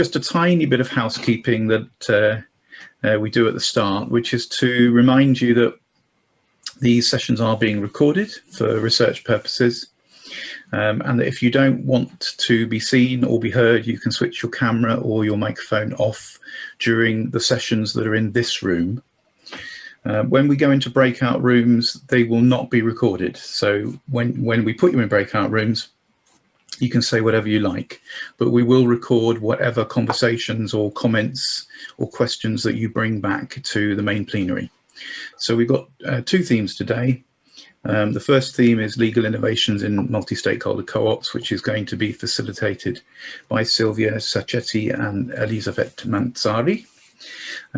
just a tiny bit of housekeeping that uh, uh, we do at the start, which is to remind you that these sessions are being recorded for research purposes. Um, and that if you don't want to be seen or be heard, you can switch your camera or your microphone off during the sessions that are in this room. Uh, when we go into breakout rooms, they will not be recorded. So when, when we put you in breakout rooms, you can say whatever you like, but we will record whatever conversations or comments or questions that you bring back to the main plenary. So we've got uh, two themes today. Um, the first theme is legal innovations in multi-stakeholder co-ops, which is going to be facilitated by Silvia Sacchetti and Elisabeth Manzari.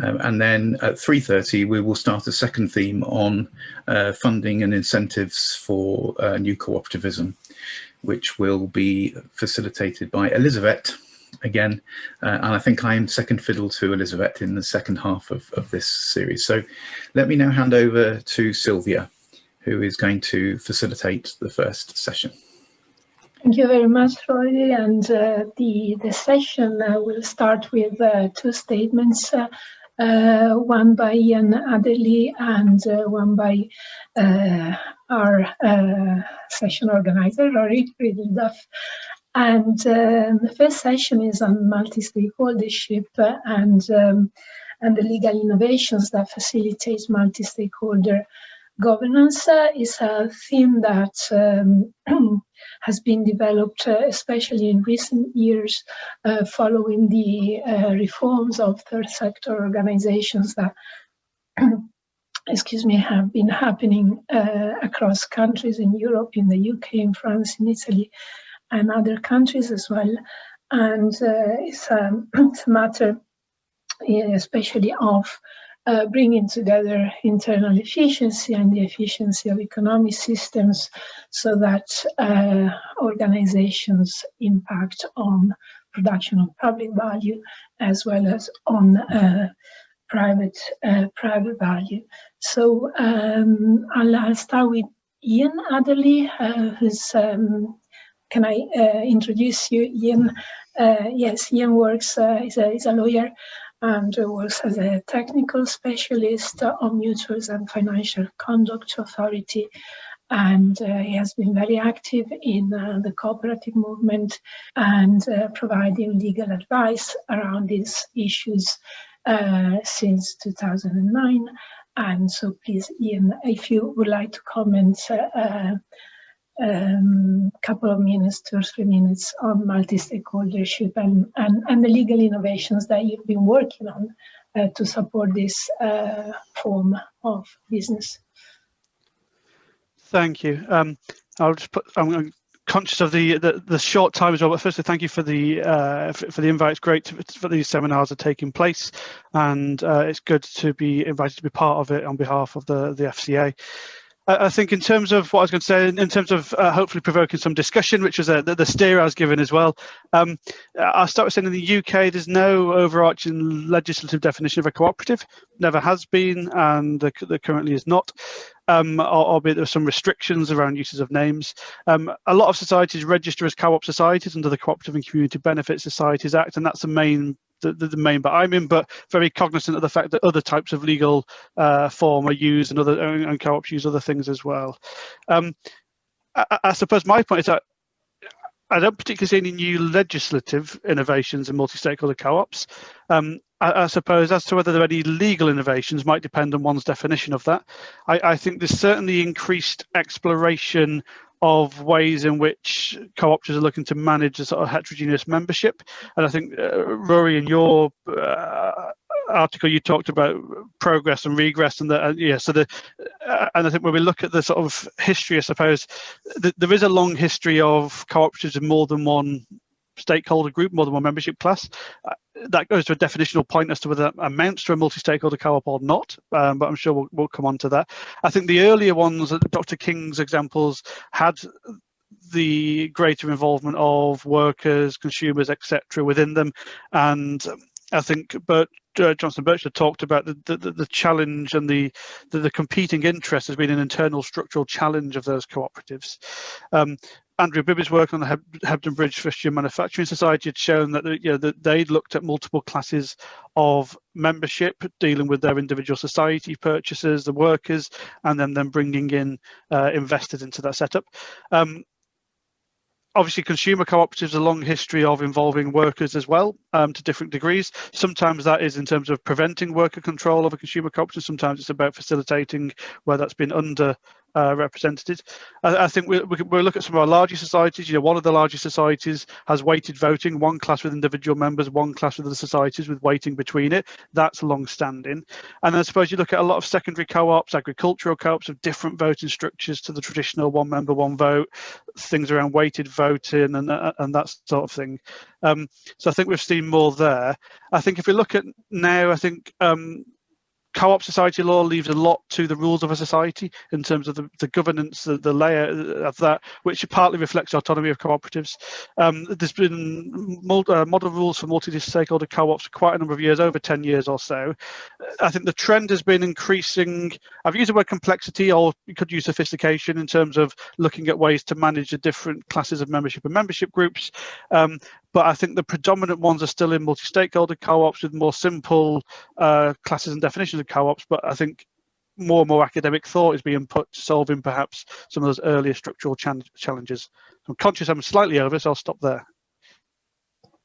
Um, and then at 3.30, we will start a second theme on uh, funding and incentives for uh, new cooperativism, which will be facilitated by Elizabeth again. Uh, and I think I'm second fiddle to Elizabeth in the second half of, of this series. So let me now hand over to Sylvia, who is going to facilitate the first session. Thank you very much, Rory. And uh, the, the session uh, will start with uh, two statements, uh, uh, one by Ian Adderley and uh, one by our session organizer, Rory Ridley-Duff. And um, the first session is on multi-stakeholdership and, um, and the legal innovations that facilitate multi-stakeholder governance uh, is a theme that um, has been developed, uh, especially in recent years, uh, following the reforms of third sector organizations that excuse me, have been happening uh, across countries in Europe, in the UK, in France, in Italy, and other countries as well. And uh, it's, um, it's, a matter, especially of uh, bringing together internal efficiency and the efficiency of economic systems so that uh, organizations impact on production of public value as well as on uh, private uh, private value. So um, I'll, I'll, start with Ian Adderley, uh, who's um, can I uh, introduce you, Ian? yes, Ian works, is, a, is a lawyer and works as a technical specialist on mutuals and financial conduct authority. And uh, he has been very active in uh, the cooperative movement and uh, providing legal advice around these issues uh, since 2009. And so please, Ian, if you would like to comment uh, um, couple of minutes, two or three minutes on multi-stakeholdership and, and, and the legal innovations that you've been working on uh, to support this uh, form of business. Thank you. Um, I'll just put, I'm conscious of the, the, the short time as well, but firstly, thank you for the uh, for, for, the invite. It's great to, for these seminars are taking place, and uh, it's good to be invited to be part of it on behalf of the the FCA. I think in terms of what I was going to say, in terms of uh, hopefully provoking some discussion, which was uh, the, the, steer I was given as well, um, I'll start with saying in the UK, there's no overarching legislative definition of a cooperative, never has been, and there, there currently is not. Um, albeit there are some restrictions around uses of names. Um, a lot of societies register as co-op societies under the Cooperative and Community Benefit Societies Act, and that's the main the, the, main but I'm in, but very cognizant of the fact that other types of legal uh, form are used and other and co-ops use other things as well. Um, I, I suppose my point is that I don't particularly see any new legislative innovations in multi-stakeholder co-ops. Um, I, I, suppose as to whether there are any legal innovations might depend on one's definition of that. I, I think there's certainly increased exploration of ways in which co-ops are looking to manage a sort of heterogeneous membership. And I think, uh, Rory, in your uh, article, you talked about progress and regress, and the uh, yeah. So the uh, and I think when we look at the sort of history, I suppose th there is a long history of cooperatives in more than one stakeholder group, more than one membership class. Uh, that goes to a definitional point as to whether that amounts to a multi-stakeholder co-op or not, um, but I'm sure we'll, we'll come on to that. I think the earlier ones, Dr. King's examples, had the greater involvement of workers, consumers, etc. within them, and I think Bert, uh, Johnston Birchall talked about the, the, the challenge and the, the, the competing interest has been an internal structural challenge of those cooperatives. Um, Andrew Bibby's work on the Heb Hebden Bridge Fustian Manufacturing Society had shown that, you know, that they'd looked at multiple classes of membership, dealing with their individual society purchases, the workers, and then then bringing in uh, investors into that setup. Um, obviously consumer cooperatives a long history of involving workers as well um, to different degrees sometimes that is in terms of preventing worker control of a consumer cooperative sometimes it's about facilitating where that's been under uh, represented. I, I think we, we, we'll look at some of our larger societies. You know, one of the largest societies has weighted voting, one class with individual members, one class with the societies with weighting between it. That's long-standing. And I suppose you look at a lot of secondary co-ops, agricultural co-ops of different voting structures to the traditional one member, one vote, things around weighted voting and, uh, and that sort of thing. Um, so I think we've seen more there. I think if we look at now, I think um, co-op society law leaves a lot to the rules of a society in terms of the, the governance, the, the layer of that, which partly reflects autonomy of cooperatives. Um, there's been uh, model rules for multi-stakeholder co-ops for quite a number of years, over 10 years or so. I think the trend has been increasing, I've used the word complexity or you could use sophistication in terms of looking at ways to manage the different classes of membership and membership groups. Um, but I think the predominant ones are still in multi-stakeholder co-ops with more simple uh, classes and definitions of co-ops. But I think more and more academic thought is being put to solving perhaps some of those earlier structural challenges. I'm conscious I'm slightly over, so I'll stop there.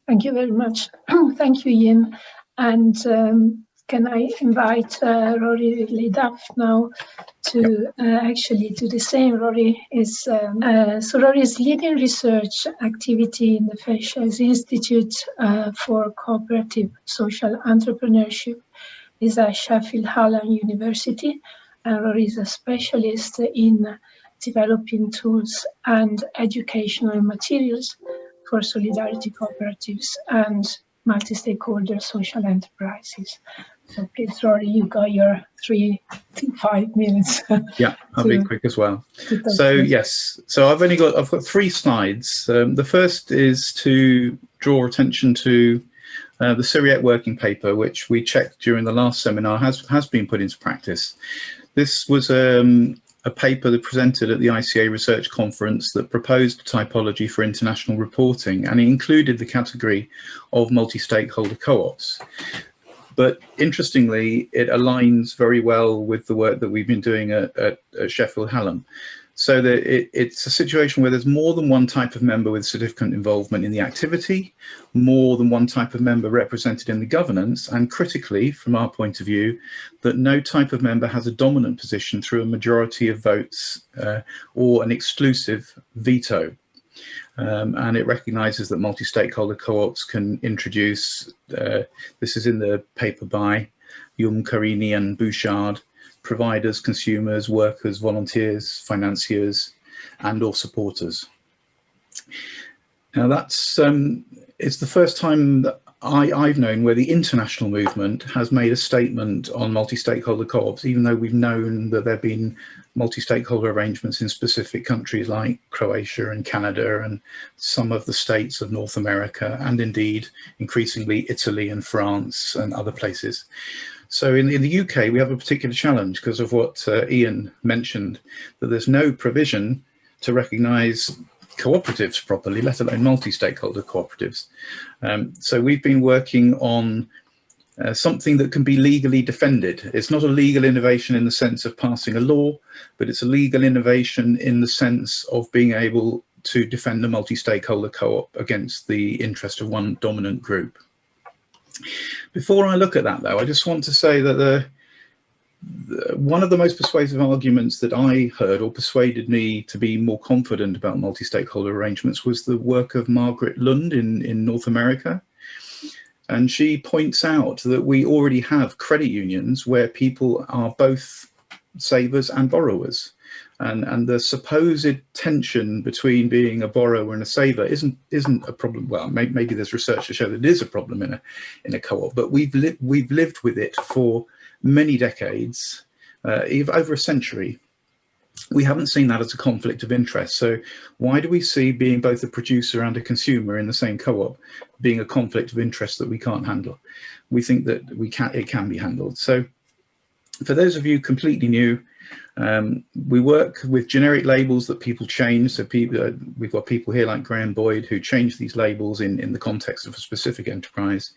Thank you very much. Thank you, Ian. And um, can I invite uh, Rory Ridley-Duff now to uh, actually do the same? Rory is, um, uh, so Rory is leading research activity in the FairShares Institute uh, for Cooperative Social Entrepreneurship is at Sheffield Hallam University. And Rory is a specialist in developing tools and educational materials for solidarity cooperatives and multi-stakeholder social enterprises. So please, Rory, you got your three to five minutes. yeah, I'll to, be quick as well. So yes, so I've only got I've got three slides. Um, the first is to draw attention to uh, the CIRIEC working paper, which we checked during the last seminar, has has been put into practice. This was um, a paper that presented at the ICA Research Conference that proposed typology for international reporting, and it included the category of multi-stakeholder co-ops. But interestingly, it aligns very well with the work that we've been doing at, at, at Sheffield Hallam. So that it, it's a situation where there's more than one type of member with significant involvement in the activity, more than one type of member represented in the governance, and critically, from our point of view, that no type of member has a dominant position through a majority of votes uh, or an exclusive veto. Um, and it recognises that multi-stakeholder co-ops can introduce, uh, this is in the paper by Eum Carini and Bouchard, providers, consumers, workers, volunteers, financiers, and or supporters. Now that's, um, it's the first time that I, I've known where the international movement has made a statement on multi-stakeholder co-ops, even though we've known that there have been multi-stakeholder arrangements in specific countries like Croatia and Canada and some of the states of North America and indeed increasingly Italy and France and other places. So in, in the UK, we have a particular challenge because of what uh, Ian mentioned, that there's no provision to recognise cooperatives properly, let alone multi-stakeholder cooperatives. Um, so we've been working on uh, something that can be legally defended. It's not a legal innovation in the sense of passing a law, but it's a legal innovation in the sense of being able to defend a multi-stakeholder co-op against the interest of one dominant group. Before I look at that though, I just want to say that the, the, one of the most persuasive arguments that I heard or persuaded me to be more confident about multi-stakeholder arrangements was the work of Margaret Lund in, in North America. And she points out that we already have credit unions where people are both savers and borrowers. And, and the supposed tension between being a borrower and a saver isn't isn't a problem. Well, may, maybe there's research to show that it is a problem in a in a co-op, but we've lived we've lived with it for many decades, uh, over a century. We haven't seen that as a conflict of interest. So why do we see being both a producer and a consumer in the same co-op being a conflict of interest that we can't handle? We think that we can it can be handled. So for those of you completely new, Um, we work with generic labels that people change. So people, uh, we've got people here like Graham Boyd who change these labels in, in the context of a specific enterprise.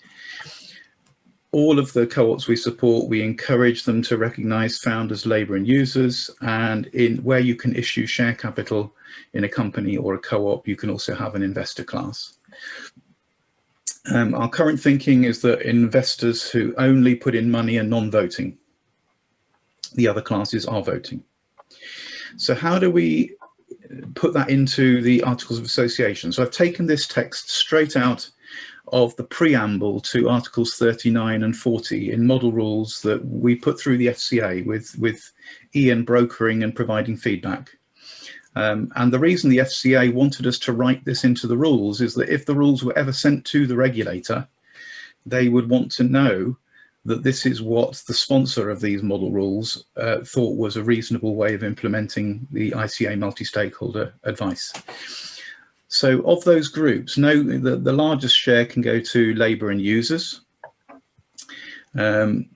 All of the co-ops we support, we encourage them to recognize founders, labor and users. And in where you can issue share capital in a company or a co-op, you can also have an investor class. Um, our current thinking is that investors who only put in money are non-voting. The other classes are voting. So how do we put that into the Articles of Association? So I've taken this text straight out of the preamble to Articles 39 and 40 in model rules that we put through the FCA with, with Ian brokering and providing feedback. Um, and the reason the FCA wanted us to write this into the rules is that if the rules were ever sent to the regulator, they would want to know that this is what the sponsor of these model rules uh, thought was a reasonable way of implementing the ICA multi-stakeholder advice. So of those groups, no, the, the largest share can go to labour and users. Um,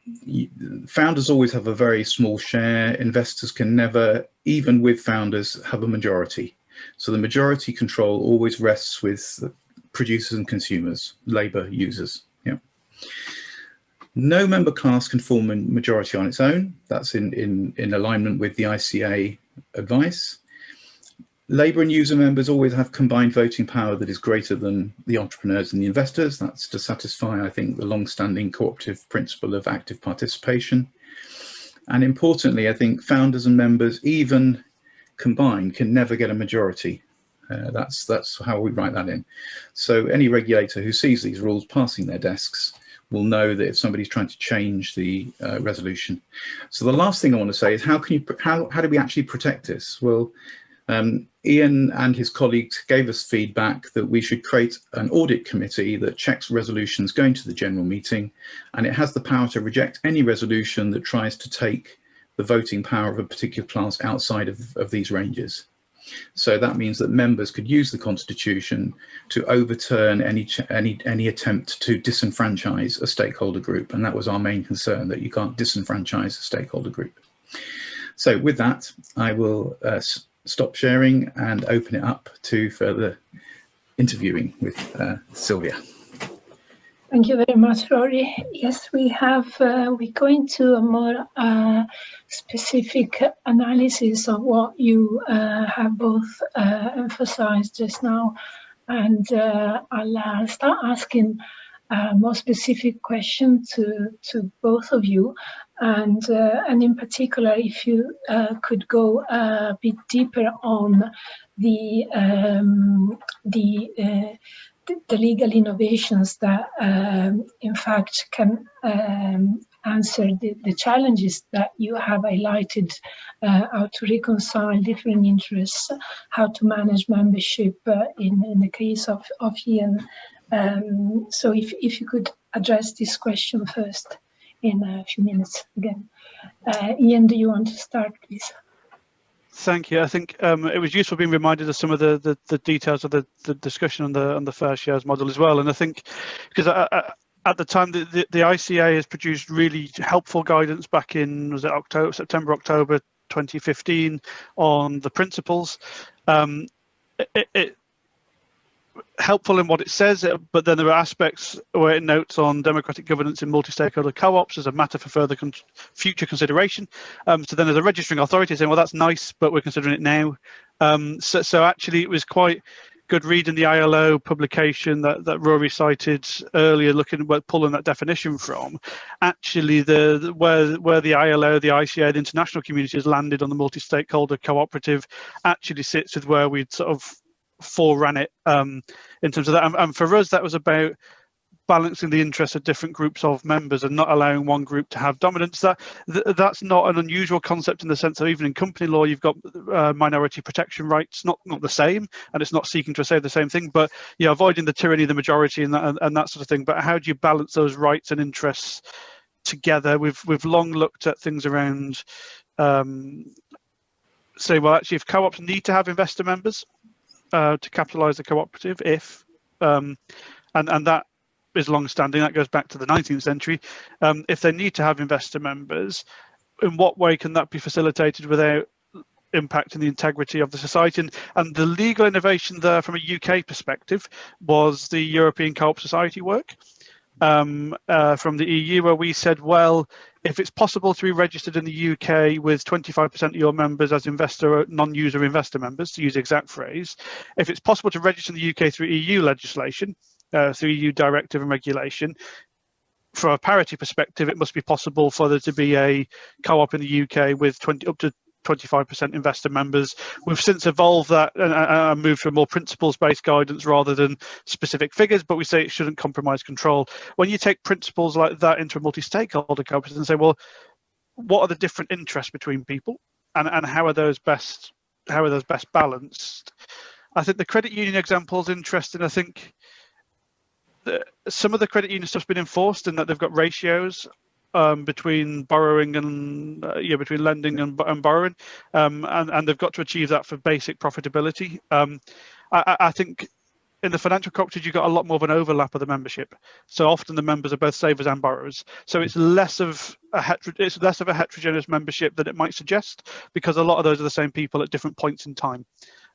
founders always have a very small share. Investors can never, even with founders, have a majority. So the majority control always rests with the producers and consumers, labour users. Yeah. No member class can form a majority on its own. That's in, in, in alignment with the ICA advice. Labour and user members always have combined voting power that is greater than the entrepreneurs and the investors. That's to satisfy, I think, the long-standing cooperative principle of active participation. And importantly, I think founders and members, even combined, can never get a majority. Uh, that's, that's how we write that in. So any regulator who sees these rules passing their desks will know that if somebody's trying to change the uh, resolution. So the last thing I want to say is how can you, how, how do we actually protect this? Well, um, Ian and his colleagues gave us feedback that we should create an audit committee that checks resolutions going to the general meeting and it has the power to reject any resolution that tries to take the voting power of a particular class outside of, of these ranges. So that means that members could use the constitution to overturn any any any attempt to disenfranchise a stakeholder group and that was our main concern that you can't disenfranchise a stakeholder group. So with that I will uh, stop sharing and open it up to further interviewing with uh, Sylvia. Thank you very much, Rory. Yes, we have, uh, we go into a more uh, specific analysis of what you uh, have both uh, emphasized just now. And uh, I'll start asking a more specific question to, to both of you. And, uh, and in particular, if you uh, could go a bit deeper on the, um, the, uh, the legal innovations that, um, in fact, can um, answer the, the, challenges that you have highlighted, uh, how to reconcile different interests, how to manage membership uh, in, in the case of, of Ian. Um, so if, if you could address this question first in a few minutes again. Uh, Ian, do you want to start, please? Thank you. I think um, it was useful being reminded of some of the, the, the, details of the, the discussion on the on the fair shares model as well. And I think because at the time the, the, the, ICA has produced really helpful guidance back in was it October, September, October 2015 on the principles. Um, it, it, helpful in what it says, uh, but then there are aspects where it notes on democratic governance in multi-stakeholder co-ops as a matter for further con future consideration. Um, so then there's a registering authority saying, well, that's nice, but we're considering it now. Um, so, so actually it was quite good reading the ILO publication that, that Rory cited earlier, looking at pulling that definition from. Actually, the, the where where the ILO, the ICA, the international community has landed on the multi-stakeholder cooperative actually sits with where we'd sort of foreran it um, in terms of that. And, and, for us, that was about balancing the interests of different groups of members and not allowing one group to have dominance. That th that's not an unusual concept in the sense that even in company law, you've got uh, minority protection rights, not not the same, and it's not seeking to say the same thing, but yeah, avoiding the tyranny of the majority and that and, and that sort of thing. But how do you balance those rights and interests together? We've we've long looked at things around. Um, say, well, actually, if co-ops need to have investor members, uh, to capitalise the cooperative if, um, and, and that is long standing, that goes back to the 19th century. Um, if they need to have investor members, in what way can that be facilitated without impacting the integrity of the society. And, and the legal innovation there from a UK perspective was the European Co-op Society work um, uh, from the EU where we said, well, if it's possible to be registered in the UK with 25% of your members as investor, non-user investor members, to use the exact phrase, if it's possible to register in the UK through EU legislation, uh, through EU directive and regulation, from a parity perspective, it must be possible for there to be a co-op in the UK with 20 up to 25% investor members. We've since evolved that and, and moved to more principles-based guidance rather than specific figures, but we say it shouldn't compromise control. When you take principles like that into a multi-stakeholder company and say, well, what are the different interests between people and, and how are those best how are those best balanced? I think the credit union example is interesting. I think some of the credit union stuff's been enforced in that they've got ratios um, between borrowing and uh, yeah between lending and, and borrowing. Um, and, and they've got to achieve that for basic profitability. Um, I, I, think in the financial cooperatives you've got a lot more of an overlap of the membership. So often the members are both savers and borrowers. So it's less of a hetero- it's less of a heterogeneous membership than it might suggest because a lot of those are the same people at different points in time.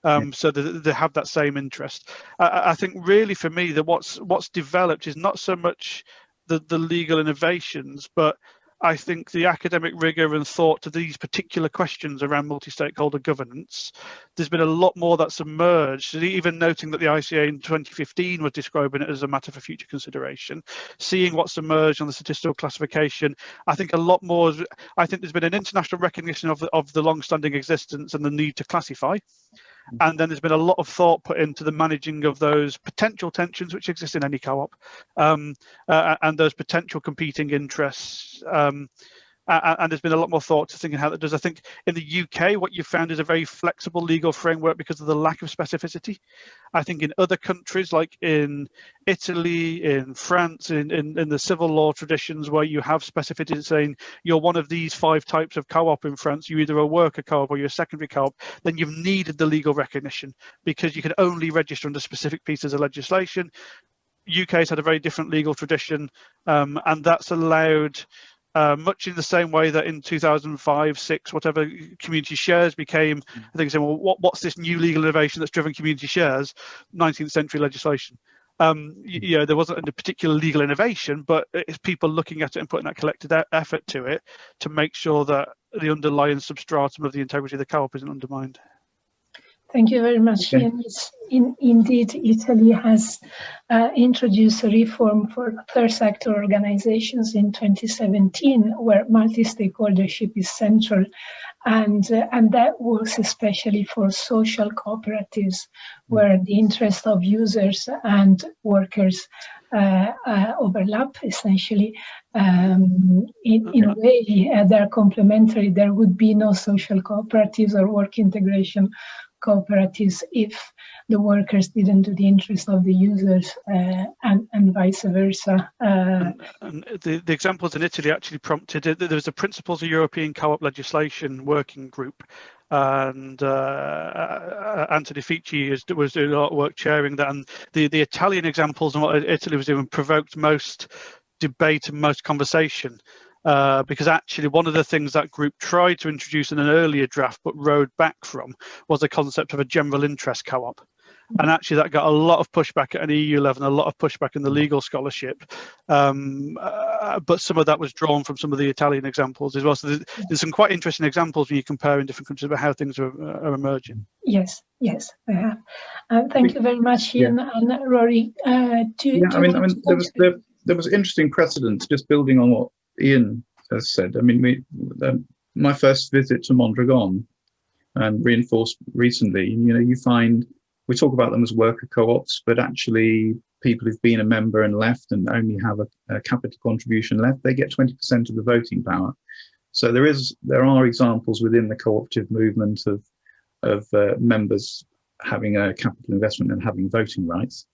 Um, so they, they, have that same interest. I, I, think really for me that what's what's developed is not so much the, the legal innovations, but I think the academic rigor and thought to these particular questions around multi-stakeholder governance, there's been a lot more that's emerged, even noting that the ICA in 2015 was describing it as a matter for future consideration, seeing what's emerged on the statistical classification, I think a lot more, I think there's been an international recognition of the, of the long-standing existence and the need to classify and then there's been a lot of thought put into the managing of those potential tensions which exist in any co-op um, uh, and those potential competing interests um, and there's been a lot more thought to thinking how that does. I think in the UK, what you've found is a very flexible legal framework because of the lack of specificity. I think in other countries, like in Italy, in France, in, in, in the civil law traditions where you have specificity saying you're one of these five types of co-op in France, you're either a worker co-op or you're a secondary co-op, then you've needed the legal recognition because you can only register under specific pieces of legislation. UK's had a very different legal tradition um, and that's allowed uh, much in the same way that in 2005, six, whatever community shares became, I think saying, well, what, what's this new legal innovation that's driven community shares? 19th century legislation. Um, you, you know, there wasn't a particular legal innovation, but it's people looking at it and putting that collected effort to it to make sure that the underlying substratum of the integrity of the co-op isn't undermined. Thank you very much, okay. In, indeed, Italy has uh, introduced a reform for third sector organizations in 2017, where multi-stakeholdership is central, and uh, and that works especially for social cooperatives, where the interest of users and workers uh, uh, overlap essentially. Um, in, in a way, uh, they're complementary. There would be no social cooperatives or work integration cooperatives if the workers didn't do the interest of the users uh, and, and vice versa. Uh, and, and the, the examples in Italy actually prompted, there was a Principles of European Co-op Legislation working group and uh, uh Anthony Fici is, was doing a lot of work chairing that and the, the Italian examples and what Italy was doing provoked most debate and most conversation uh, because actually one of the things that group tried to introduce in an earlier draft but rode back from was the concept of a general interest co-op. And actually that got a lot of pushback at an EU level and a lot of pushback in the legal scholarship. Um, uh, but some of that was drawn from some of the Italian examples as well. So there's, there's some quite interesting examples when you compare in different countries about how things are, uh, are emerging. Yes, yes, I have. Uh, thank you very much, Ian yeah. and Rory. Uh, to, yeah, to I mean, I mean there was there, there was interesting precedent just building on what Ian has said. I mean, we, um, my first visit to Mondragon and reinforced recently, you know, you find we talk about them as worker co-ops, but actually people who've been a member and left and only have a, a capital contribution left, they get 20% of the voting power. So there is, there are examples within the cooperative movement of, of uh, members having a capital investment and having voting rights.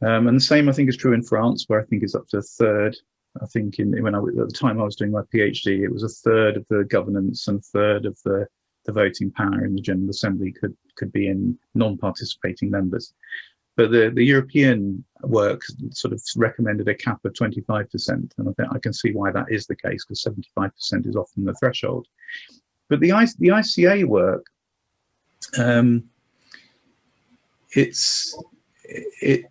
Um, and the same, I think, is true in France, where I think it's up to a third I think in when I at the time I was doing my PhD, it was a third of the governance and third of the the voting power in the General Assembly could could be in non-participating members. but the, the European work sort of recommended a cap of 25%. And I think I can see why that is the case because 75% is often the threshold. But the, the ICA work, um, it's, it,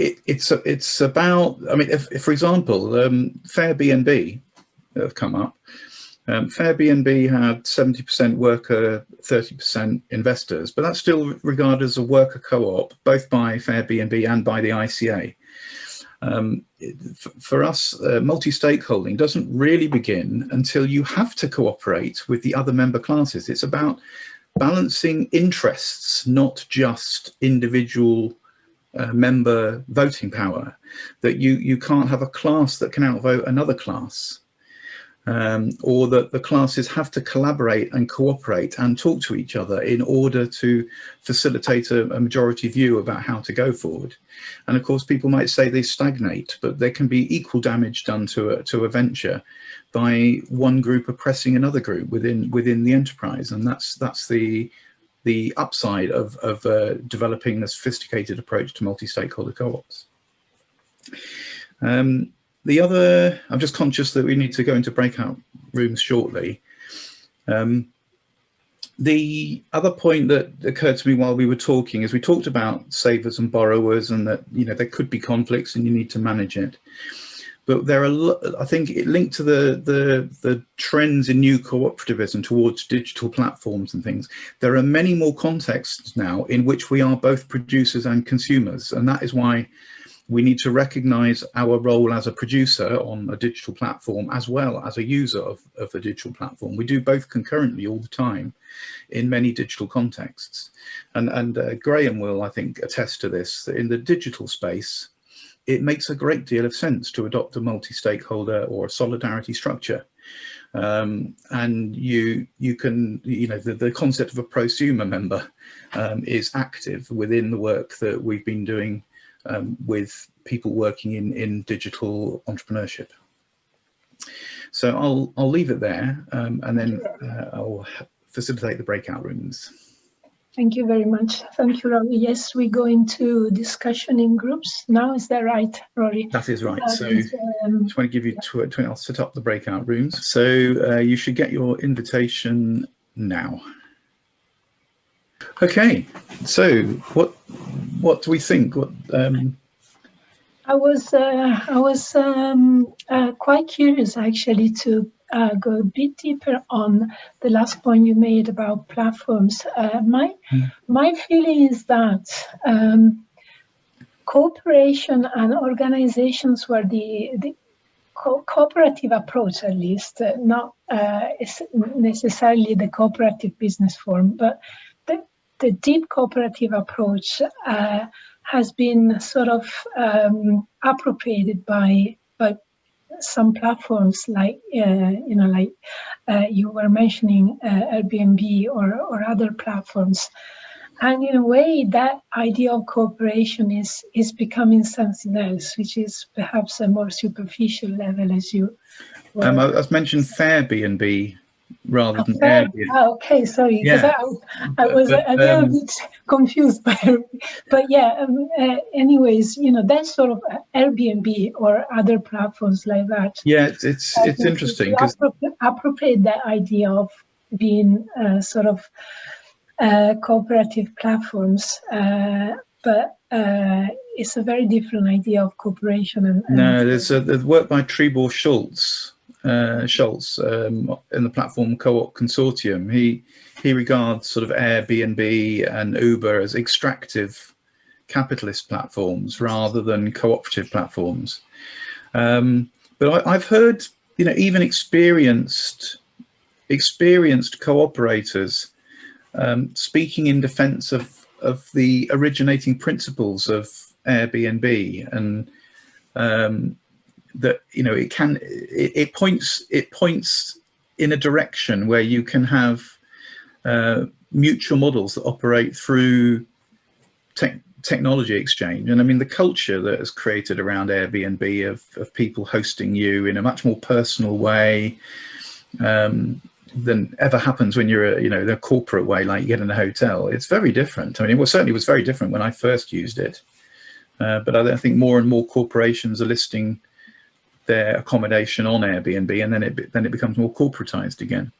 it, it's, it's about, I mean, if, if for example, um, Fairbnb have come up, um, Fairbnb had 70% worker, 30% investors, but that's still regarded as a worker co-op, both by Fairbnb and by the ICA. Um, for us, uh, multi-stakeholding doesn't really begin until you have to cooperate with the other member classes. It's about balancing interests, not just individual member voting power, that you, you can't have a class that can outvote another class um, or that the classes have to collaborate and cooperate and talk to each other in order to facilitate a, a, majority view about how to go forward. And of course, people might say they stagnate, but there can be equal damage done to a, to a venture by one group oppressing another group within within the enterprise. And that's that's the the upside of, of uh, developing a sophisticated approach to multi-stakeholder co-ops. Um, the other, I'm just conscious that we need to go into breakout rooms shortly. Um, the other point that occurred to me while we were talking is we talked about savers and borrowers and that, you know, there could be conflicts and you need to manage it. But there are, I think it linked to the, the, the trends in new cooperativism towards digital platforms and things. There are many more contexts now in which we are both producers and consumers. And that is why we need to recognize our role as a producer on a digital platform as well as a user of, of a digital platform. We do both concurrently all the time in many digital contexts. And, and uh, Graham will, I think, attest to this, in the digital space, it makes a great deal of sense to adopt a multi-stakeholder or a solidarity structure. Um, and you you can you know the, the concept of a prosumer member um, is active within the work that we've been doing um, with people working in, in digital entrepreneurship. So I'll, I'll leave it there um, and then uh, I'll facilitate the breakout rooms. Thank you very much. Thank you, Rory. Yes, we go into discussion in groups now. Is that right, Rory? That is right. That so is, um, just want to give you, yeah. 20, I'll set up the breakout rooms. So uh, you should get your invitation now. Okay, so what what do we think? What um... I was uh, I was um, uh, quite curious actually to uh, go a bit deeper on the last point you made about platforms. Uh, my mm. my feeling is that um, cooperation and organizations where the, the co cooperative approach, at least, uh, not uh, necessarily the cooperative business form, but the the deep cooperative approach uh, has been sort of um, appropriated by by some platforms like uh, you know like uh, you were mentioning uh, Airbnb or or other platforms, and in a way that idea of cooperation is is becoming something else, which is perhaps a more superficial level, as you. Um, I, I mentioned Fairbnb rather than Airbnb. Oh, okay, sorry, yeah. I, I, was but, a, a little um, bit confused, but but yeah. Um, uh, anyways, you know, that's sort of Airbnb or other platforms like that. Yeah, it's it's, it's interesting because appropriate, appropriate that idea of being uh, sort of uh, cooperative platforms, uh, but uh, it's a very different idea of cooperation. And, and no, there's a there's work by Trebor Scholz uh, Schultz um, in the platform co-op consortium. He he regards sort of Airbnb and Uber as extractive capitalist platforms rather than cooperative platforms. Um, but I, have heard, you know, even experienced experienced cooperators um, speaking in defence of of the originating principles of Airbnb and um, that you know it can it, it, points it points in a direction where you can have uh, mutual models that operate through te technology exchange and I mean the culture that is created around Airbnb of, of people hosting you in a much more personal way um, than ever happens when you're, a, you know, the corporate way, like you get in a hotel. It's very different. I mean, it was certainly was very different when I first used it. Uh, but I think more and more corporations are listing their accommodation on Airbnb, and then it then it becomes more corporatized again.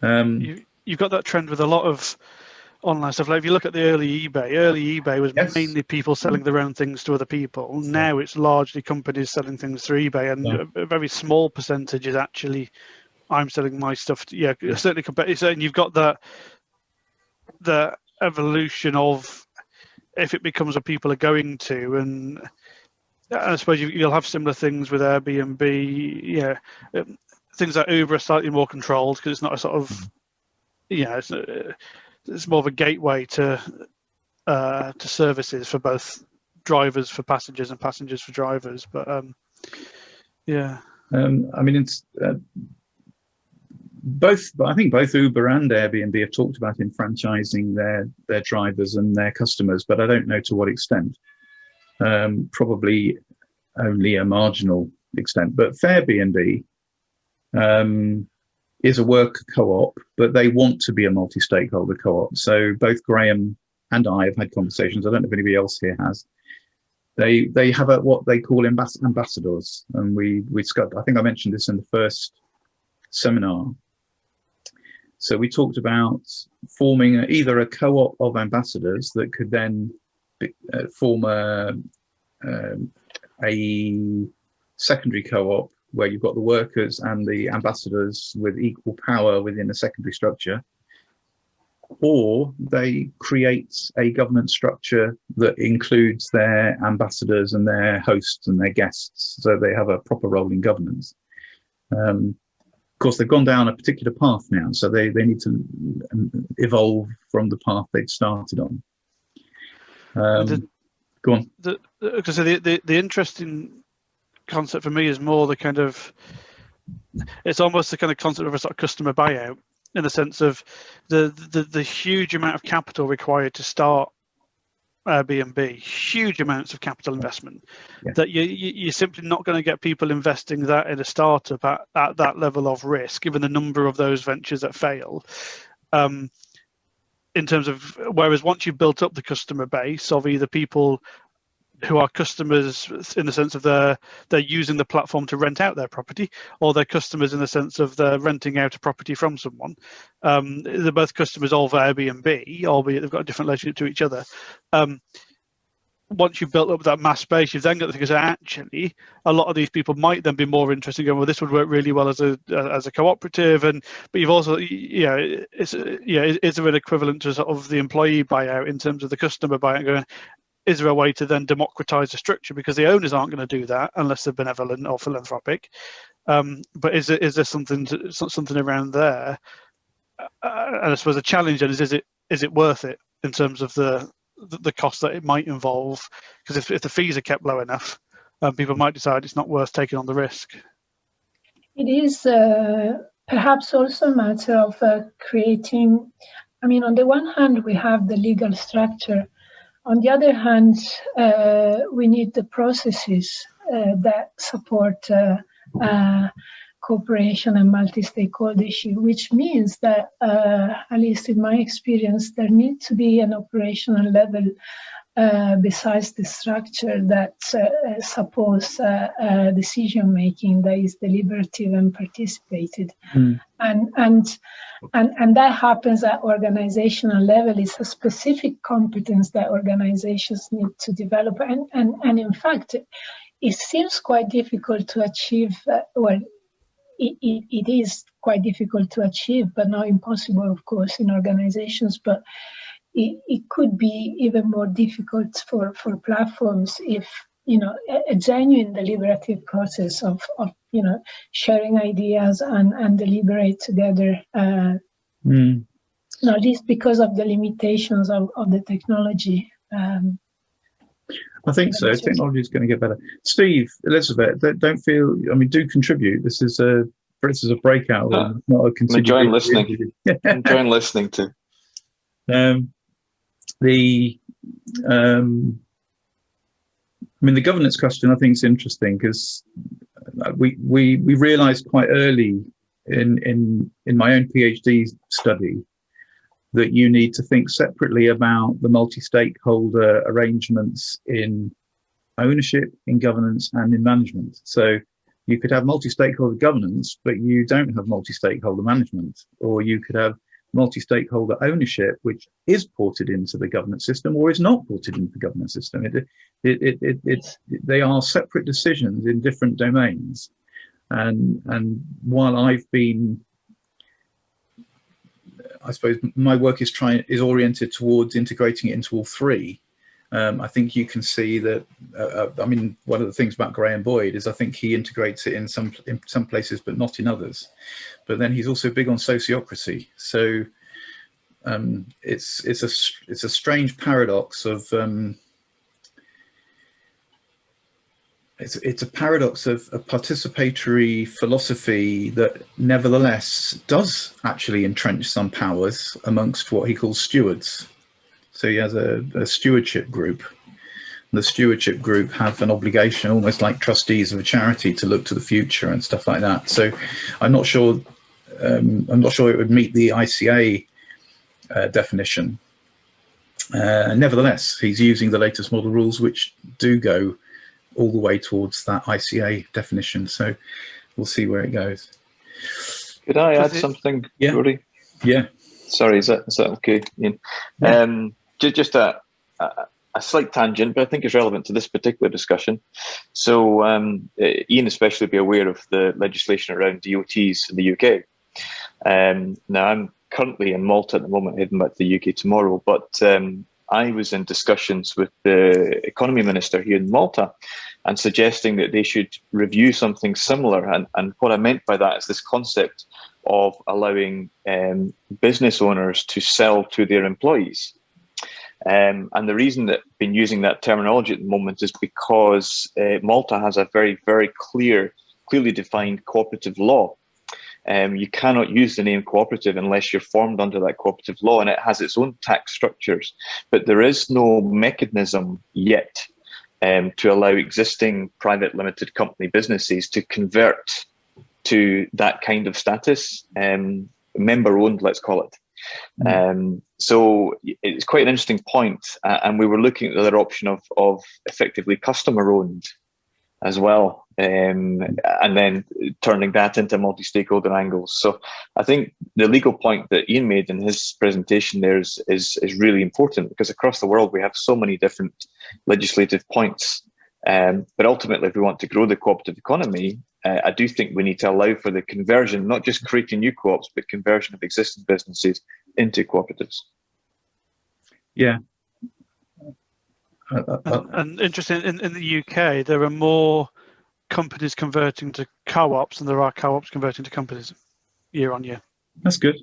Um, you, you've got that trend with a lot of online stuff. Like if you look at the early eBay, early eBay was yes. mainly people selling their own things to other people. Now it's largely companies selling things through eBay, and yeah. a, very small percentage is actually I'm selling my stuff. To, yeah, yeah, certainly. And you've got that the evolution of if it becomes what people are going to, and I suppose you, will have similar things with Airbnb. Yeah, um, things like Uber are slightly more controlled because it's not a sort of yeah, it's, uh, it's more of a gateway to uh, to services for both drivers for passengers and passengers for drivers. But um, yeah, um, I mean it's. Uh, both, I think both Uber and Airbnb have talked about enfranchising their their drivers and their customers, but I don't know to what extent. Um, probably only a marginal extent. But Fairbnb um, is a worker co-op, but they want to be a multi-stakeholder co-op. So both Graham and I have had conversations. I don't know if anybody else here has. They they have a what they call ambas ambassadors, and we we. I think I mentioned this in the first seminar. So we talked about forming a, either a co-op of ambassadors that could then uh, form a, um, a secondary co-op where you've got the workers and the ambassadors with equal power within a secondary structure, or they create a governance structure that includes their ambassadors and their hosts and their guests, so they have a proper role in governance. Um, of course, they've gone down a particular path now, so they, they need to evolve from the path they'd started on. Um, the, go on. The, the, the, the, the interesting concept for me is more the kind of it's almost the kind of concept of a sort of customer buyout in the sense of the the, the huge amount of capital required to start Airbnb, huge amounts of capital investment yeah. that you, you, are simply not going to get people investing that in a startup at, at that level of risk, given the number of those ventures that fail. Um, in terms of whereas once you've built up the customer base of either people who are customers in the sense of they're they're using the platform to rent out their property, or they're customers in the sense of they're renting out a property from someone. Um, they're both customers of Airbnb, albeit they've got a different relationship to each other. Um, once you've built up that mass space, you've then got to think, actually, a lot of these people might then be more interested in going, well, this would work really well as a as a cooperative, and but you've also, yeah, it's yeah, is is there an equivalent to sort of the employee buyout in terms of the customer buyout going, is there a way to then democratize the structure? Because the owners aren't going to do that unless they're benevolent or philanthropic. Um, but is is there something to, something around there? Uh, and i suppose the challenge is is it is it worth it in terms of the the cost that it might involve because if, if the fees are kept low enough um, people might decide it's not worth taking on the risk. It is uh, perhaps also a matter of uh, creating i mean on the one hand we have the legal structure. On the other hand, uh, we need the processes uh, that support uh, uh cooperation and multi-stakeholdership, which means that, uh, at least in my experience, there needs to be an operational level uh, besides the structure that uh, supports uh, uh, decision making that is deliberative and participated. Mm. and and and and that happens at organizational level. It's a specific competence that organizations need to develop. And and, and in fact it seems quite difficult to achieve uh, well it, it, it is quite difficult to achieve but not impossible of course in organizations but it, it could be even more difficult for, for platforms if you know a, a, genuine deliberative process of, of you know sharing ideas and, and deliberate together uh, mm. not least because of the limitations of, of the technology um, I think so. Technology is going to get better. Steve, Elizabeth, don't feel. I mean, do contribute. This is a this is a breakout, uh, not a. I'm enjoying listening. enjoying listening to. Um, the um, I mean, the governance question I think is interesting because we we we realised quite early in in in my own PhD study that you need to think separately about the multi-stakeholder arrangements in ownership, in governance, and in management. So you could have multi-stakeholder governance, but you don't have multi-stakeholder management, or you could have multi-stakeholder ownership, which is ported into the governance system or is not ported into the governance system. It, it, it, it, it's, they are separate decisions in different domains. And, and while I've been, I suppose my work is trying is oriented towards integrating it into all three. Um, I think you can see that. Uh, uh, I mean, one of the things about Graham Boyd is I think he integrates it in some in some places, but not in others. But then he's also big on sociocracy. So um, it's it's a it's a strange paradox of. Um, it's, it's a paradox of a participatory philosophy that nevertheless does actually entrench some powers amongst what he calls stewards. So he has a, a stewardship group. The stewardship group have an obligation, almost like trustees of a charity, to look to the future and stuff like that. So I'm not sure. Um, I'm not sure it would meet the ICA uh, definition. Uh, nevertheless, he's using the latest model rules, which do go all the way towards that ICA definition. So we'll see where it goes. Could I add something, yeah. Rory? Yeah. Sorry, is that is that okay, Ian? Yeah. Um, just, just a, a, a, slight tangent, but I think it's relevant to this particular discussion. So um, uh, Ian especially be aware of the legislation around EOTs in the UK. Um, now I'm currently in Malta at the moment, heading back to the UK tomorrow, but um, I was in discussions with the economy minister here in Malta and suggesting that they should review something similar. And, and what I meant by that is this concept of allowing um, business owners to sell to their employees. Um, and the reason that I've been using that terminology at the moment is because uh, Malta has a very, very clear, clearly defined cooperative law. Um, you cannot use the name cooperative unless you're formed under that cooperative law and it has its own tax structures. But there is no mechanism yet um, to allow existing private limited company businesses to convert to that kind of status, um, member owned, let's call it. Mm. Um, so it's quite an interesting point, uh, and we were looking at the other option of of effectively customer owned as well, um, and then turning that into multi-stakeholder angles. So I think the legal point that Ian made in his presentation there is, is, is really important because across the world we have so many different legislative points. Um, but ultimately, if we want to grow the cooperative economy, uh, I do think we need to allow for the conversion, not just creating new co-ops, but conversion of existing businesses into cooperatives. Yeah, and, and, interesting, in, in the UK, there are more companies converting to co-ops than there are co-ops converting to companies year on year. That's good.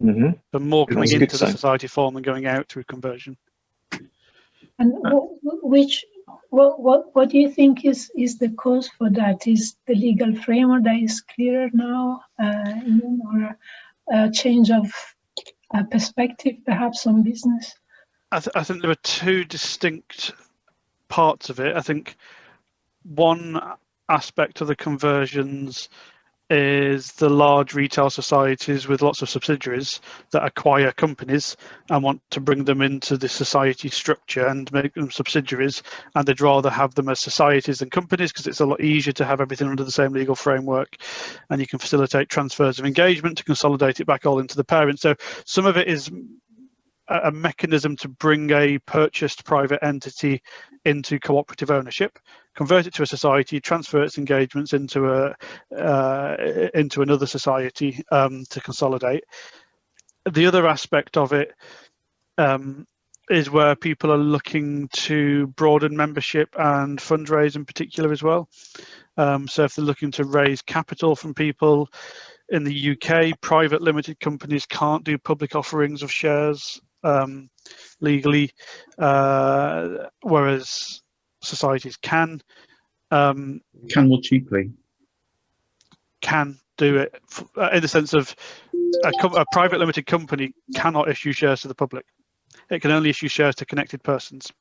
Mm -hmm. So more coming into the society form than going out through conversion. And which, what, what, what do you think is, is the cause for that? Is the legal framework that is clearer now, uh, or a change of uh, perspective, perhaps on business? I, th I think there are two distinct parts of it. I think one aspect of the conversions is the large retail societies with lots of subsidiaries that acquire companies and want to bring them into the society structure and make them subsidiaries. And they'd rather have them as societies than companies because it's a lot easier to have everything under the same legal framework. And you can facilitate transfers of engagement to consolidate it back all into the parent. So some of it is a mechanism to bring a purchased private entity into cooperative ownership, convert it to a society, transfer its engagements into a uh, into another society um, to consolidate. The other aspect of it um, is where people are looking to broaden membership and fundraise in particular as well. Um, so if they're looking to raise capital from people in the UK, private limited companies can't do public offerings of shares um, legally, uh, whereas societies can. Um, can more cheaply. Can do it uh, in the sense of a, a private limited company cannot issue shares to the public. It can only issue shares to connected persons.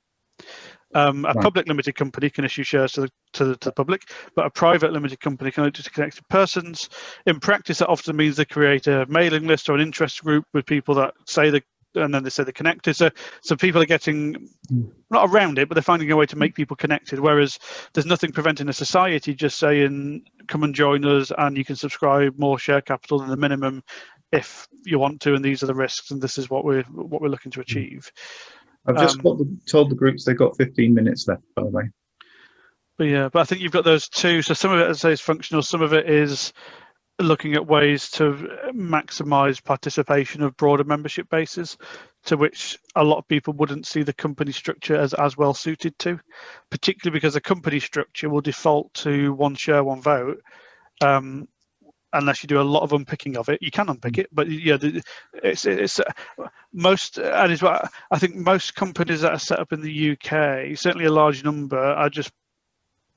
Um, a right. public limited company can issue shares to the, to the, to the public, but a private limited company can only to connected persons. In practice, that often means they create a mailing list or an interest group with people that say they and then they say they're connected. So, so people are getting not around it, but they're finding a way to make people connected. Whereas there's nothing preventing a society just saying, "Come and join us, and you can subscribe more share capital than the minimum if you want to, and these are the risks, and this is what we're what we're looking to achieve." I've just um, told the groups they've got 15 minutes left, by the way. But yeah, but I think you've got those two. So some of it, as I say, is functional. Some of it is looking at ways to maximize participation of broader membership bases to which a lot of people wouldn't see the company structure as as well suited to particularly because a company structure will default to one share one vote um, unless you do a lot of unpicking of it. You can unpick it, but yeah, it's it's uh, most and is what I think most companies that are set up in the UK, certainly a large number, are just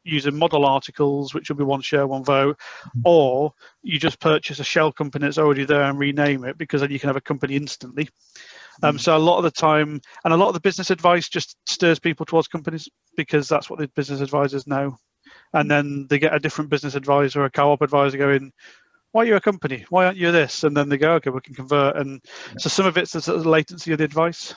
using model articles, which will be one share, one vote, or you just purchase a shell company that's already there and rename it because then you can have a company instantly. Um, mm. so a lot of the time, and a lot of the business advice just stirs people towards companies because that's what the business advisors know. And then they get a different business advisor, a co-op advisor going, why are you a company? Why aren't you this? And then they go, okay, we can convert. And so some of it's the sort of latency of the advice.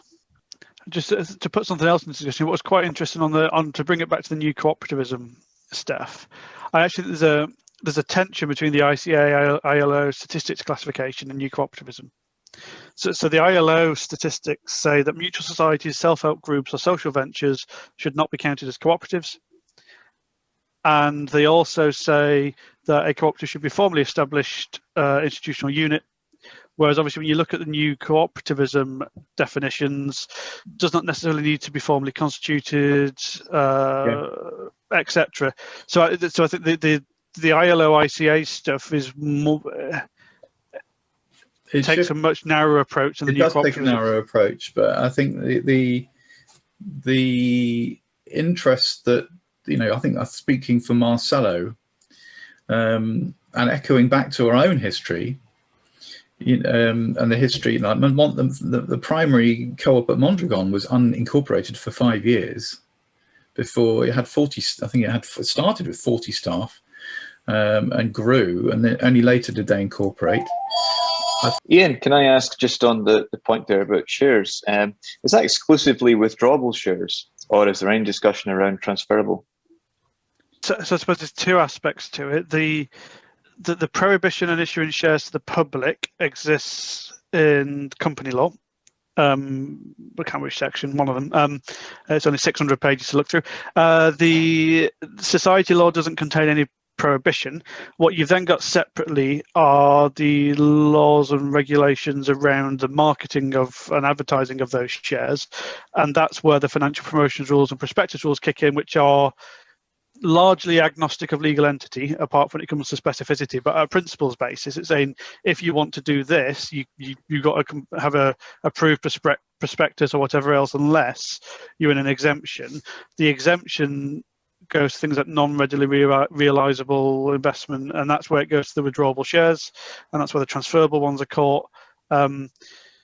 Just to put something else in discussion, what was quite interesting on the on to bring it back to the new cooperativism stuff. I actually there's a there's a tension between the ICA ILO statistics classification and new cooperativism. So, so the ILO statistics say that mutual societies, self-help groups, or social ventures should not be counted as cooperatives. And they also say that a cooperative should be formally established uh, institutional unit. Whereas obviously when you look at the new cooperativism definitions, does not necessarily need to be formally constituted, uh, yeah. etc. So, I, so I think the, the the ILO ICA stuff is more. It takes should, a much narrower approach than the new does take a narrow approach, but I think the the, the interest that you know, I think I'm speaking for Marcelo, um, and echoing back to our own history, um, and the history, like the, the, the primary co-op at Mondragon was unincorporated for five years before it had 40, I think it had started with 40 staff um, and grew, and then only later did they incorporate. Ian, can I ask just on the, the point there about shares, um, is that exclusively withdrawable shares or is there any discussion around transferable? so, so I suppose there's two aspects to it. The, the the prohibition on issuing shares to the public exists in company law. Um, can't which section, one of them. Um, it's only 600 pages to look through. Uh, the society law doesn't contain any prohibition. What you've then got separately are the laws and regulations around the marketing of and advertising of those shares. And that's where the financial promotions rules and prospectus rules kick in, which are largely agnostic of legal entity, apart from when it comes to specificity. But a principles basis, it's saying if you want to do this, you you you got to have a approved prospectus or whatever else, unless you're in an exemption. The exemption goes to things like non-readily realizable investment, and that's where it goes to the withdrawable shares, and that's where the transferable ones are caught. Um,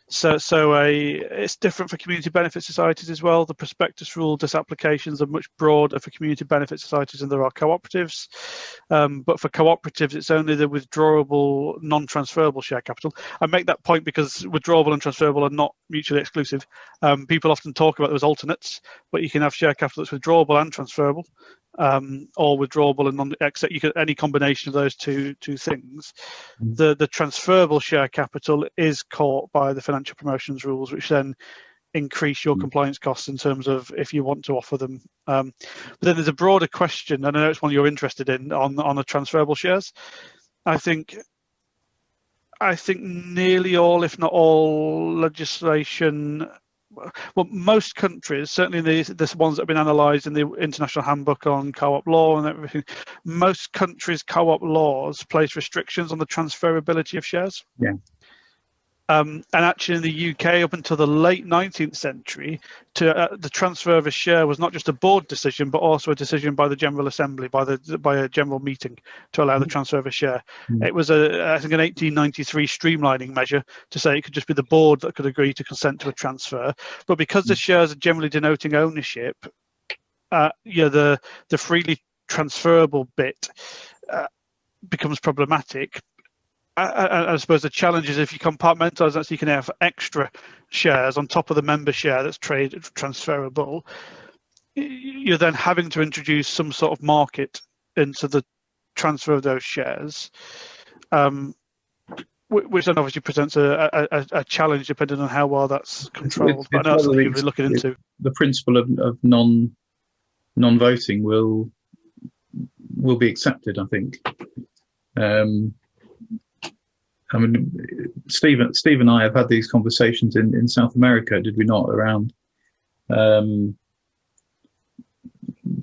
so, so a, it's different for community benefit societies as well. The prospectus rule disapplications are much broader for community benefit societies than there are cooperatives. Um, but for cooperatives, it's only the withdrawable, non-transferable share capital. I make that point because withdrawable and transferable are not mutually exclusive. Um, people often talk about those alternates, but you can have share capital that's withdrawable and transferable um, or withdrawable and non except you can any combination of those two two things. Mm. The the transferable share capital is caught by the financial promotions rules, which then increase your mm. compliance costs in terms of if you want to offer them. Um, but then there's a broader question, and I know it's one you're interested in on on the transferable shares. I think I think nearly all, if not all, legislation well, most countries, certainly the, the ones that have been analysed in the International Handbook on Co-op Law and everything, most countries' co-op laws place restrictions on the transferability of shares. Yeah. Um, and actually, in the UK, up until the late 19th century, to uh, the transfer of a share was not just a board decision, but also a decision by the General Assembly, by the by a general meeting, to allow the mm-hmm. transfer of a share. Mm-hmm. It was a, I think, an 1893 streamlining measure to say it could just be the board that could agree to consent to a transfer. But because the mm. shares are generally denoting ownership, uh, know, the the freely transferable bit uh, becomes problematic. I, I, suppose the challenge is if you compartmentalize that so you can have extra shares on top of the member share that's trade transferable, you're then having to introduce some sort of market into the transfer of those shares, um, which then obviously presents a, a, a, challenge depending on how well that's controlled. It's, it's but I know that's something be looking into. The principle of, of non non voting will will be accepted, I think. Um, I mean, Steve, Steve and I have had these conversations in, in South America, did we not, around um,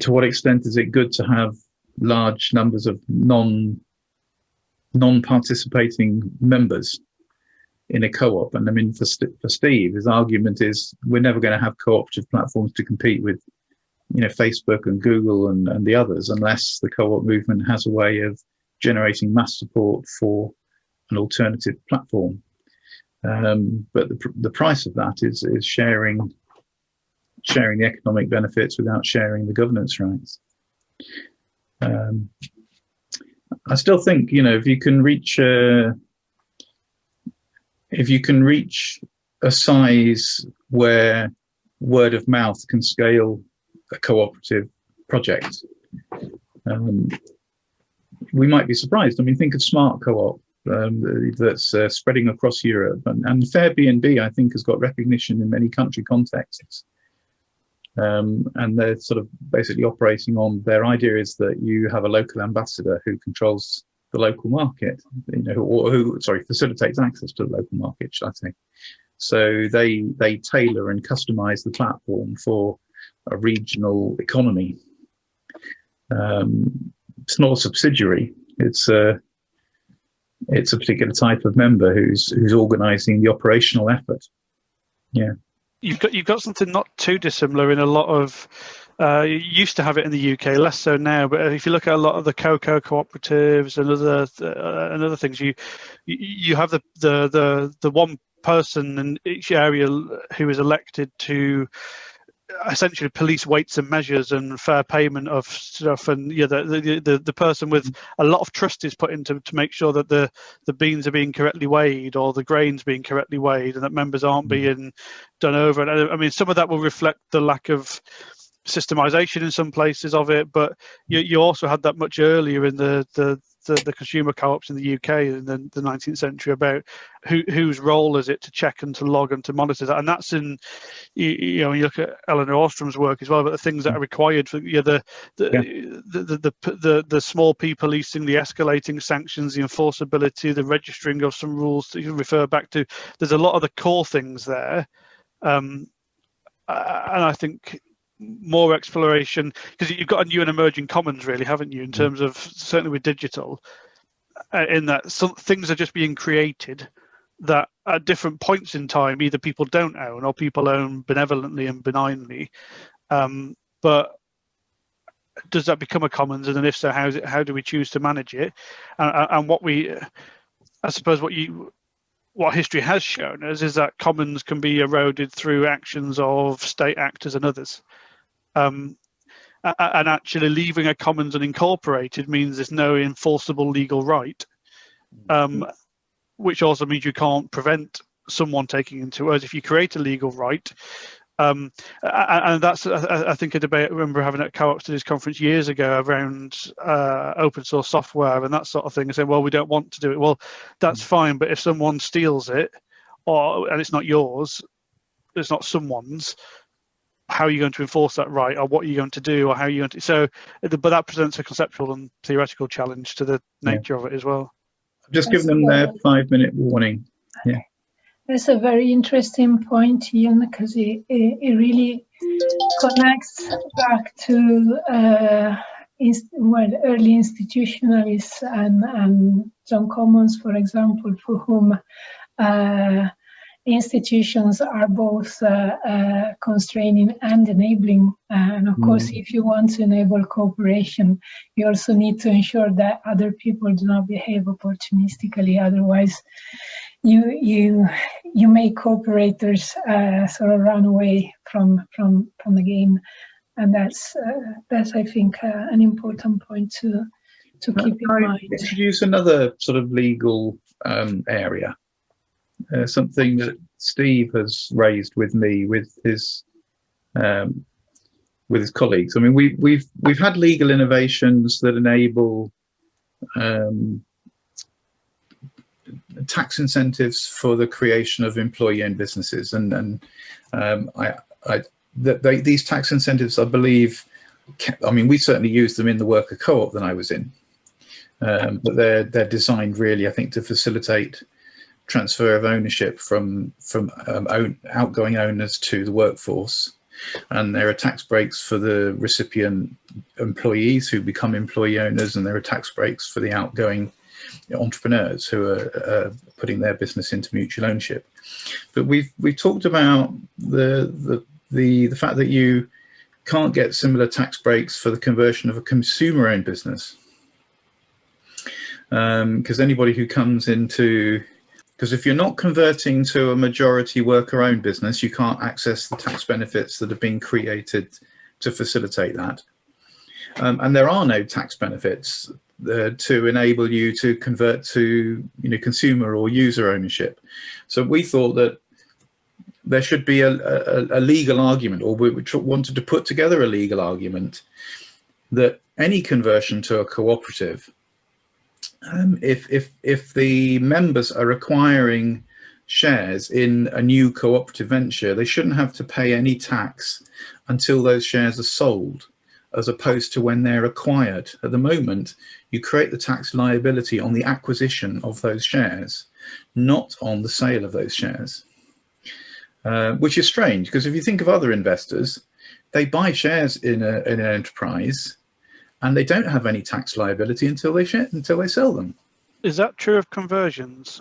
to what extent is it good to have large numbers of non non-participating members in a co-op? And I mean, for, for Steve, his argument is we're never going to have cooperative platforms to compete with, you know, Facebook and Google and, and the others, unless the co-op movement has a way of generating mass support for an alternative platform. Um, but the, the price of that is is sharing sharing the economic benefits without sharing the governance rights. Um, I still think you know if you can reach a, if you can reach a size where word of mouth can scale a cooperative project, um, we might be surprised. I mean, think of Smart Co-op um, that's uh, spreading across Europe. And, and Fairbnb, I think, has got recognition in many country contexts. Um, and they're sort of basically operating on their idea is that you have a local ambassador who controls the local market, you know, or who, sorry, facilitates access to the local market, should I say. So they they tailor and customize the platform for a regional economy. Um, it's not a subsidiary. It's a it's a particular type of member who's who's organising the operational effort. Yeah, you've got you've got something not too dissimilar in a lot of. Uh, you used to have it in the UK, less so now. But if you look at a lot of the cocoa cooperatives and other uh, and other things, you you have the the the the one person in each area who is elected to essentially police weights and measures and fair payment of stuff. And yeah the, the the, the person with a lot of trust is put into to make sure that the the beans are being correctly weighed or the grains being correctly weighed and that members aren't mm. being done over. And I mean some of that will reflect the lack of systemization in some places of it but you, you also had that much earlier in the the the, the consumer co-ops in the UK in the, the 19th century about who, whose role is it to check and to log and to monitor that, and that's in you, you know you look at Elinor Ostrom's work as well but the things that are required for you know, the, the, yeah. the, the, the, the the small p policing, the escalating sanctions, the enforceability, the registering of some rules that you can refer back to. There's a lot of the core things there. Um, and I think more exploration because you've got a new and emerging commons really haven't you in mm. terms of certainly with digital uh, in that some things are just being created that at different points in time either people don't own or people own benevolently and benignly. Um, but does that become a commons? And then if so how, it, how do we choose to manage it? And, and what we i suppose what you what history has shown us is that commons can be eroded through actions of state actors and others um, and actually leaving a commons unincorporated means there's no enforceable legal right, um, which also means you can't prevent someone taking into us if you create a legal right. Um, and that's, I think, a debate I remember having at Co-op Studies conference years ago around uh, open source software and that sort of thing, and saying, well, we don't want to do it. Well, that's mm. fine, but if someone steals it, or and it's not yours, it's not someone's, how are you going to enforce that right or what are you going to do or how are you going to so but that presents a conceptual and theoretical challenge to the nature yeah. of it as well. Just give them their five minute warning yeah. That's a very interesting point ian because it, it, it really connects back to uh, inst- well, early institutionalists and, and John Commons, for example, for whom uh, institutions are both uh, uh, constraining and enabling. And of mm. course, if you want to enable cooperation, you also need to ensure that other people do not behave opportunistically. Otherwise, you you you make cooperators uh, sort of run away from from from the game. and that's uh, that's I think uh, an important point to to keep in I mind. introduce another sort of legal um, area, uh, something that Steve has raised with me with his um, with his colleagues. I mean, we, we've we've had legal innovations that enable um, tax incentives for the creation of employee-owned businesses, and and um, I, I that they, these tax incentives, I believe, I mean, we certainly used them in the worker co-op that I was in, um, but they're they're designed really, I think, to facilitate transfer of ownership from from um, own, outgoing owners to the workforce. And there are tax breaks for the recipient employees who become employee owners, and there are tax breaks for the outgoing entrepreneurs who are uh, putting their business into mutual ownership. But we've we've talked about the the the the fact that you can't get similar tax breaks for the conversion of a consumer-owned business because um, anybody who comes into because if you're not converting to a majority worker-owned business, you can't access the tax benefits that have been created to facilitate that. Um, and there are no tax benefits uh, to enable you to convert to you know consumer or user ownership. So we thought that there should be a, a, a legal argument, or we wanted to put together a legal argument that any conversion to a cooperative um, if, if, if the members are acquiring shares in a new cooperative venture, they shouldn't have to pay any tax until those shares are sold, as opposed to when they're acquired. At the moment, you create the tax liability on the acquisition of those shares, not on the sale of those shares. Uh, which is strange, because if you think of other investors, they buy shares in, a, in an enterprise and they don't have any tax liability until they until they sell them. Is that true of conversions?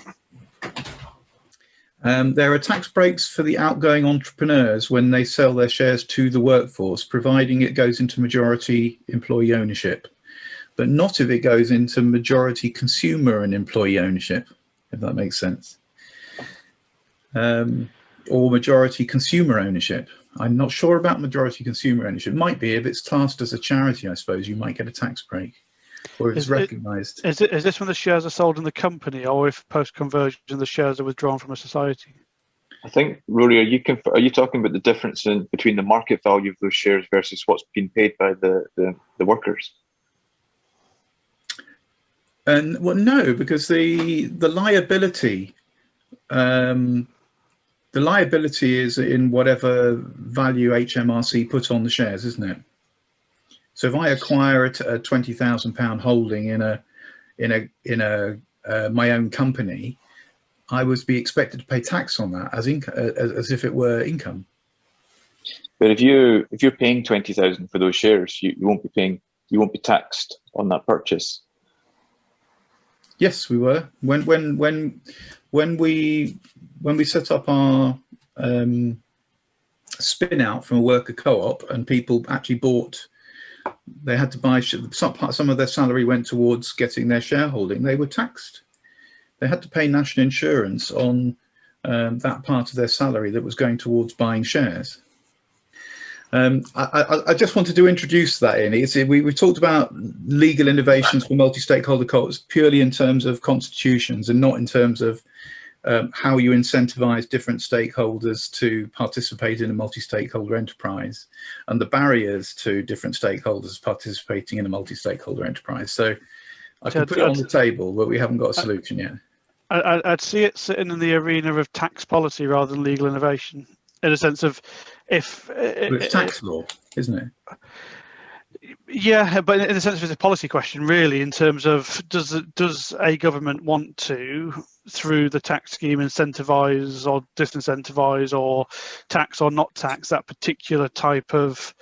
Um, there are tax breaks for the outgoing entrepreneurs when they sell their shares to the workforce, providing it goes into majority employee ownership, but not if it goes into majority consumer and employee ownership, if that makes sense. Um, or majority consumer ownership. I'm not sure about majority consumer ownership. It might be if it's classed as a charity, I suppose you might get a tax break or if it's recognised. Is, it, is this when the shares are sold in the company or if post-conversion the shares are withdrawn from a society? I think, Rory, are you are you talking about the difference in between the market value of those shares versus what's been paid by the, the, the workers? And well, no, because the the liability um, the liability is in whatever value HMRC put on the shares, isn't it? So if I acquire a, a twenty thousand pound holding in a in a in a uh, my own company, I would be expected to pay tax on that as income as, as if it were income. But if you if you're paying twenty thousand for those shares, you, you won't be paying you won't be taxed on that purchase. Yes, we were when when when when we when we set up our um, spin out from a worker co-op and people actually bought they had to buy some some of their salary went towards getting their shareholding they were taxed they had to pay national insurance on um, that part of their salary that was going towards buying shares um, I, I, I, just wanted to introduce that in. It's, we, we talked about legal innovations for multi-stakeholder co-ops purely in terms of constitutions and not in terms of um, how you incentivize different stakeholders to participate in a multi-stakeholder enterprise and the barriers to different stakeholders participating in a multi-stakeholder enterprise. So I can put it on the table, but we haven't got a solution yet. I'd see it sitting in the arena of tax policy rather than legal innovation in a sense of if well, it's tax law, isn't it? Yeah, but in the sense of it's a policy question, really, in terms of does does a government want to, through the tax scheme, incentivise or disincentivise or tax or not tax that particular type of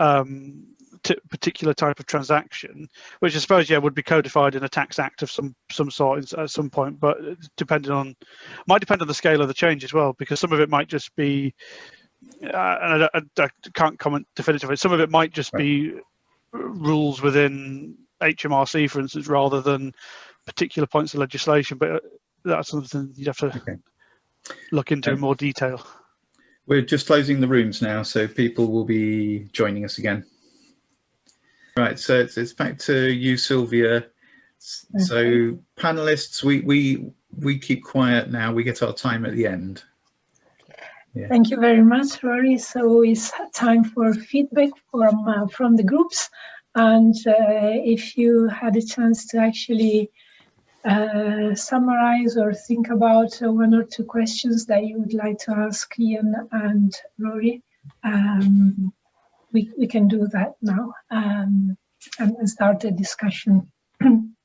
um, particular type of transaction, which I suppose yeah would be codified in a tax act of some some sort at some point, but depending on might depend on the scale of the change as well, because some of it might just be. Uh, and I, I, I, can't comment definitively. Some of it might just right. be rules within HMRC, for instance, rather than particular points of legislation. But that's something you'd have to okay. look into um, in more detail. We're just closing the rooms now, so people will be joining us again. Right, so it's, it's back to you, Sylvia. So panelists, we, we, we keep quiet now. We get our time at the end. Thank you very much, Rory. So it's time for feedback from uh, from the groups, and uh, if you had a chance to actually uh, summarize or think about one or two questions that you would like to ask Ian and Rory, um, we we can do that now um, and start a discussion.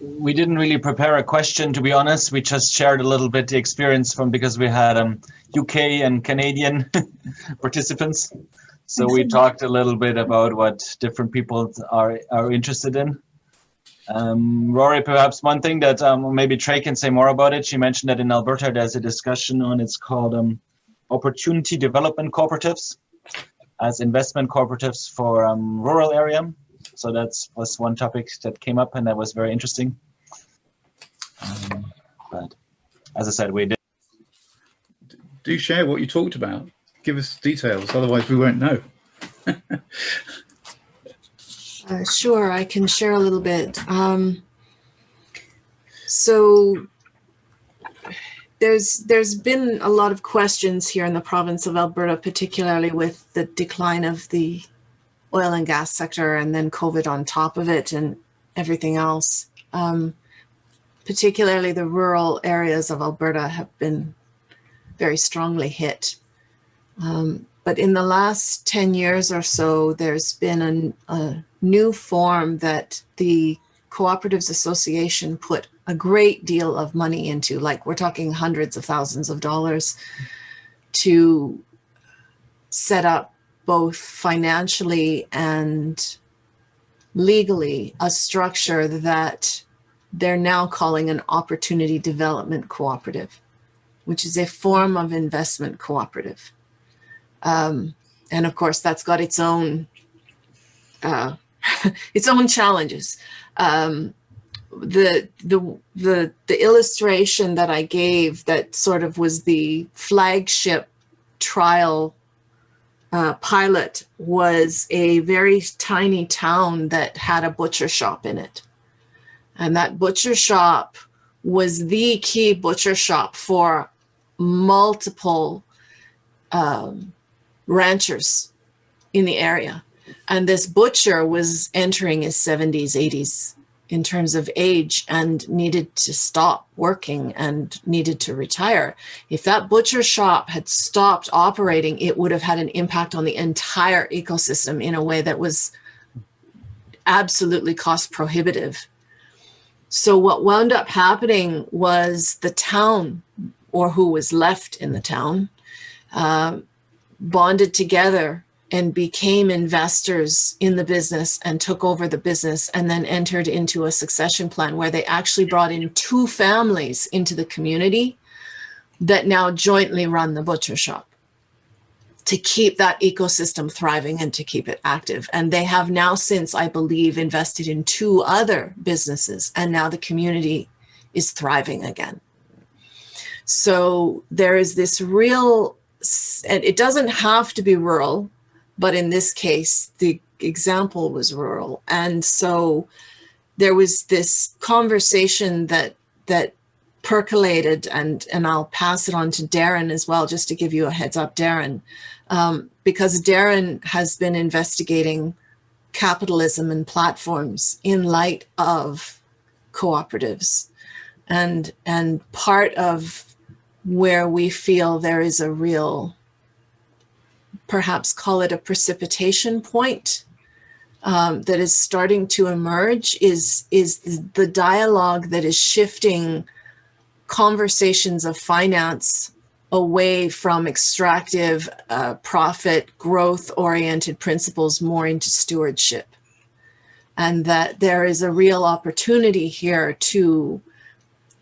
we didn't really prepare a question to be honest. We just shared a little bit the experience from because we had um, uk and canadian participants. So we talked a little bit about what different people are are interested in. Um, rory perhaps one thing that um, maybe trey can say more about it. She mentioned that in alberta there's a discussion on it's called um, opportunity development cooperatives as investment cooperatives for um, rural area so that's was one topic that came up and that was very interesting. Um, but as I said, we did. Do share what you talked about. Give us details, otherwise we won't know. uh, sure, I can share a little bit. Um, so there's there's been a lot of questions here in the province of Alberta, particularly with the decline of the oil and gas sector and then COVID on top of it and everything else. Um, particularly the rural areas of Alberta have been very strongly hit. Um, but in the last 10 years or so, there's been a, a new form that the Cooperatives Association put a great deal of money into, like we're talking hundreds of thousands of dollars to set up both financially and legally a structure that they're now calling an opportunity development cooperative, which is a form of investment cooperative. Um, and of course, that's got its own uh, its own challenges. Um, the the the the illustration that I gave that sort of was the flagship trial uh, pilot was a very tiny town that had a butcher shop in it. And that butcher shop was the key butcher shop for multiple um, ranchers in the area. And this butcher was entering his 70s, 80s in terms of age and needed to stop working and needed to retire. If that butcher shop had stopped operating, it would have had an impact on the entire ecosystem in a way that was absolutely cost prohibitive. So what wound up happening was the town or who was left in the town uh, bonded together and became investors in the business and took over the business and then entered into a succession plan where they actually brought in two families into the community that now jointly run the butcher shop to keep that ecosystem thriving and to keep it active. And they have now since, I believe, invested in two other businesses and now the community is thriving again. So there is this real, and it doesn't have to be rural, but in this case, the example was rural. And so there was this conversation that that percolated and and I'll pass it on to Darren as well, just to give you a heads up, Darren, um, because Darren has been investigating capitalism and platforms in light of cooperatives. And, and part of where we feel there is a real perhaps call it a precipitation point um, that is starting to emerge is, is the dialogue that is shifting conversations of finance away from extractive uh, profit growth oriented principles more into stewardship. And that there is a real opportunity here to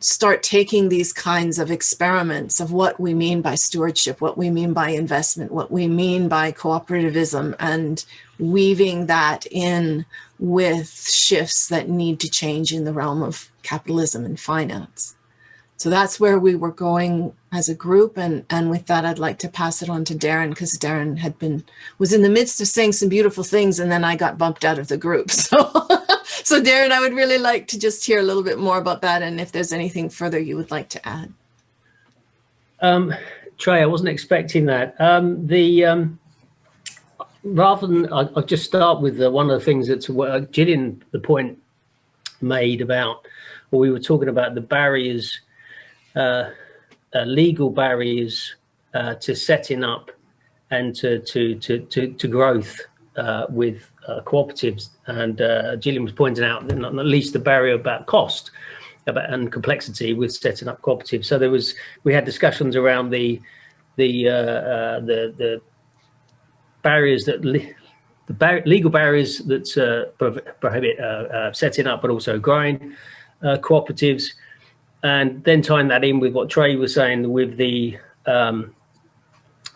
start taking these kinds of experiments of what we mean by stewardship, what we mean by investment, what we mean by cooperativism, and weaving that in with shifts that need to change in the realm of capitalism and finance. So that's where we were going as a group. And, and with that, I'd like to pass it on to Darren because Darren had been, was in the midst of saying some beautiful things and then I got bumped out of the group. So, so Darren, I would really like to just hear a little bit more about that and if there's anything further you would like to add. Um, Trey, I wasn't expecting that. Um, the um, rather than I, will just start with the, one of the things that's uh, Gillian the point made about, or we were talking about the barriers uh, uh, legal barriers uh, to setting up and to to to to, to growth uh, with uh, cooperatives. And Gillian was pointing out that not, least the barrier about cost about, and complexity with setting up cooperatives. So there was we had discussions around the the the the barriers that the bar legal barriers that uh, prohibit uh, uh, setting up, but also growing cooperatives, and then tying that in with what Trey was saying with the um,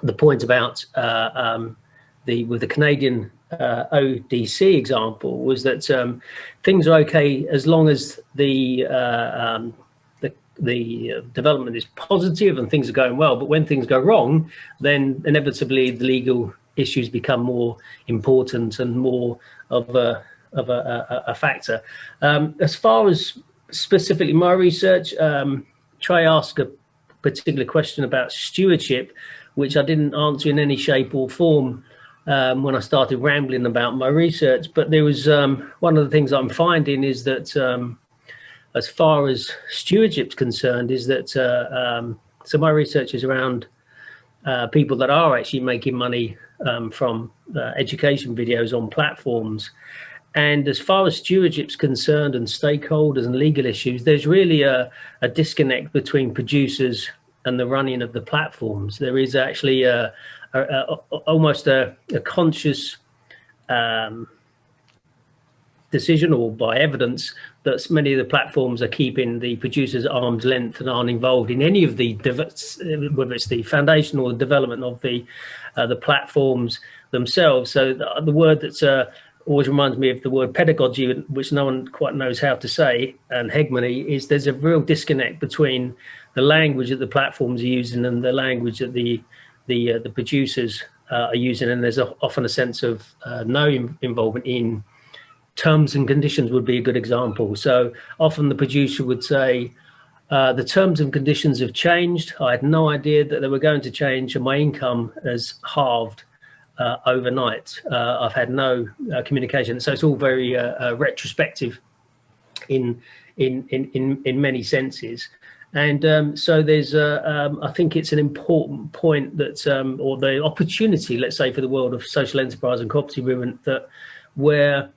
the point about uh, um, the with the Canadian uh, ODC example was that um, things are okay as long as the uh, um, the, the development is positive and things are going well. But when things go wrong, then inevitably the legal issues become more important and more of a of a, a, a factor. Um, as far as specifically my research, um, try ask a particular question about stewardship, which I didn't answer in any shape or form um, when I started rambling about my research. But there was um, one of the things I'm finding is that um, as far as stewardship's concerned, is that uh, um, so my research is around uh, people that are actually making money um, from uh, education videos on platforms and as far as stewardship's concerned and stakeholders and legal issues, there's really a, a disconnect between producers and the running of the platforms. There is actually a, a, a almost a, conscious um, decision or by evidence that many of the platforms are keeping the producers at arm's length and aren't involved in any of the whether it's the foundation or the development of the uh, the platforms themselves. So the, the word that's uh, always reminds me of the word pedagogy, which no one quite knows how to say, and hegemony, is there's a real disconnect between the language that the platforms are using and the language that the the uh, the producers uh, are using, and there's a, often a sense of uh, no involvement in terms and conditions would be a good example. So often the producer would say, uh, the terms and conditions have changed. I had no idea that they were going to change and my income has halved uh, overnight. Uh, I've had no communication, so it's all very retrospective in in in in in many senses. And um, so there's, uh, um, I think it's an important point that, um, or the opportunity, let's say, for the world of social enterprise and cooperative movement, that where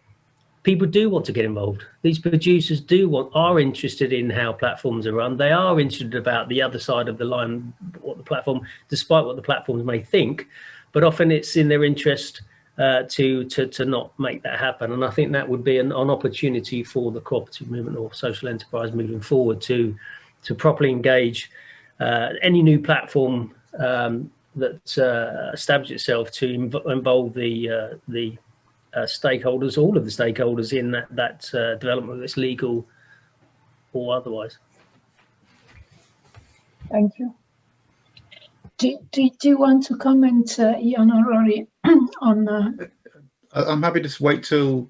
people do want to get involved. These producers do want, are interested in how platforms are run. They are interested about the other side of the line, what the platform, despite what the platforms may think but often it's in their interest uh, to, to, to not make that happen. And I think that would be an, an opportunity for the cooperative movement or social enterprise moving forward to, to properly engage uh, any new platform um, that uh, establishes itself to inv involve the, uh, the uh, stakeholders, all of the stakeholders in that, that uh, development, that's legal or otherwise. Thank you. Do, do, do you want to comment, uh, Ian or Rory, on? Uh, I'm happy to wait till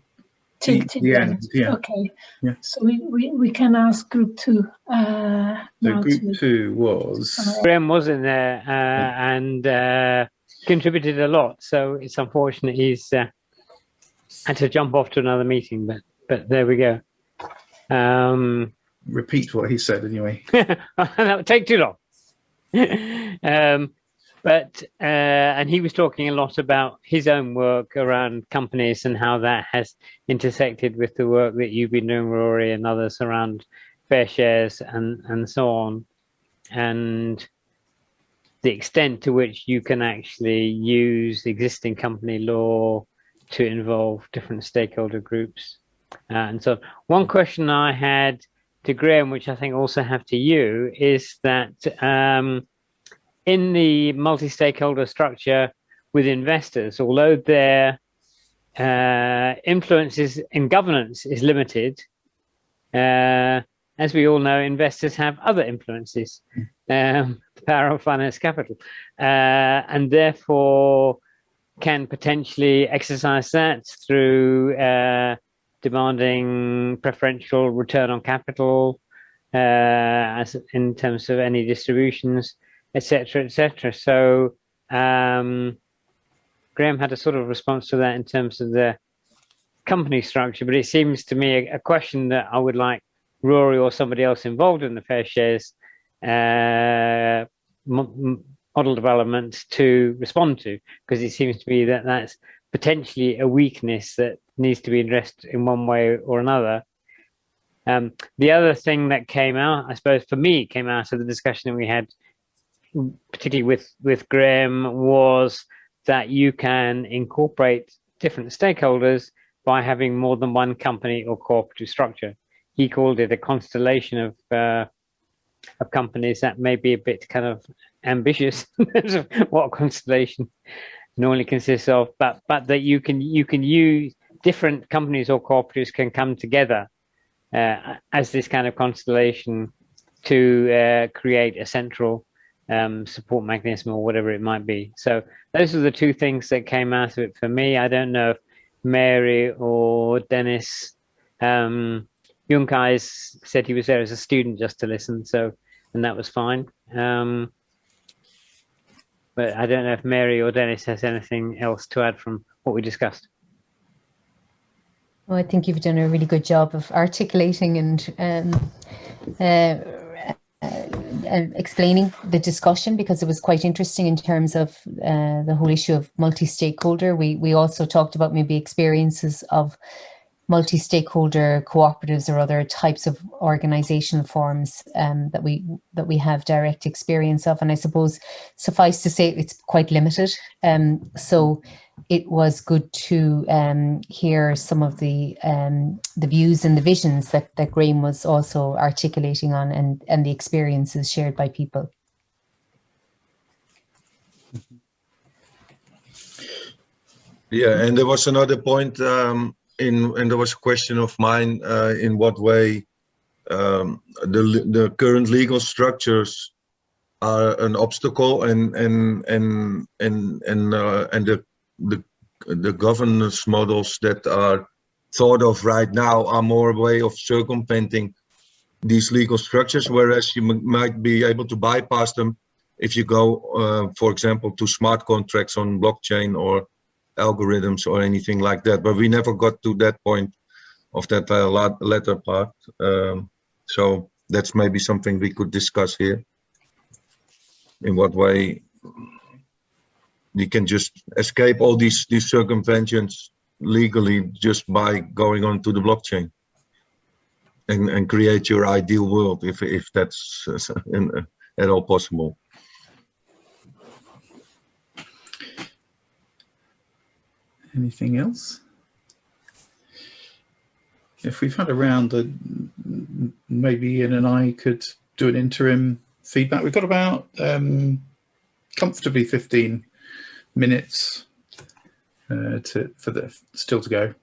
till, the, the end. end. Yeah. Okay. Yeah. So we, we, we can ask group two. Uh, so group to, two was. Graham was in there uh, and uh, contributed a lot. So it's unfortunate he's uh, had to jump off to another meeting, but but there we go. Um, Repeat what he said anyway. that would take too long. um, but uh, and he was talking a lot about his own work around companies and how that has intersected with the work that you've been doing, Rory, and others around FairShares and and so on, and the extent to which you can actually use existing company law to involve different stakeholder groups. Uh, and so one question I had to Graham, which I think also have to you, is that um, in the multi-stakeholder structure with investors, although their uh, influence in governance is limited, uh, as we all know, investors have other influences, um, the power of finance capital, uh, and therefore can potentially exercise that through uh, demanding preferential return on capital uh, as in terms of any distributions, etc., etc. So um, Graham had a sort of response to that in terms of the company structure, but it seems to me a, a question that I would like Rory or somebody else involved in the FairShares uh, model development to respond to, because it seems to me that that's potentially a weakness that needs to be addressed in one way or another. Um, the other thing that came out, I suppose for me, came out of the discussion that we had, particularly with, with Graham, was that you can incorporate different stakeholders by having more than one company or cooperative structure. He called it a constellation of uh, of companies that may be a bit kind of ambitious what constellation normally consists of, but but that you can you can use different companies or cooperatives can come together uh, as this kind of constellation to uh, create a central um, support mechanism or whatever it might be. So those are the two things that came out of it for me. I don't know if Mary or Dennis, um, Junkais said he was there as a student just to listen, so and that was fine. Um, but I don't know if Mary or Dennis has anything else to add from what we discussed. Well, I think you've done a really good job of articulating and um, uh, uh, explaining the discussion because it was quite interesting in terms of uh, the whole issue of multi-stakeholder. We we also talked about maybe experiences of multi-stakeholder cooperatives or other types of organizational forms um, that we that we have direct experience of. And I suppose suffice to say it's quite limited. Um, so it was good to um, hear some of the um, the views and the visions that, that Graham was also articulating on and, and the experiences shared by people. Yeah, and there was another point um, in, and there was a question of mine, uh, in what way um, the, the current legal structures are an obstacle and, and, and, and, and, uh, and the, the, the governance models that are thought of right now are more a way of circumventing these legal structures, whereas you might be able to bypass them if you go, uh, for example, to smart contracts on blockchain or algorithms or anything like that. But we never got to that point of that uh, latter part. Um, so that's maybe something we could discuss here. In what way you can just escape all these these circumventions legally just by going on to the blockchain and, and create your ideal world if if that's uh, at all possible. Anything else? If we've had a round, uh, maybe Ian and I could do an interim feedback. We've got about um, comfortably 15 minutes uh, to for the still to go.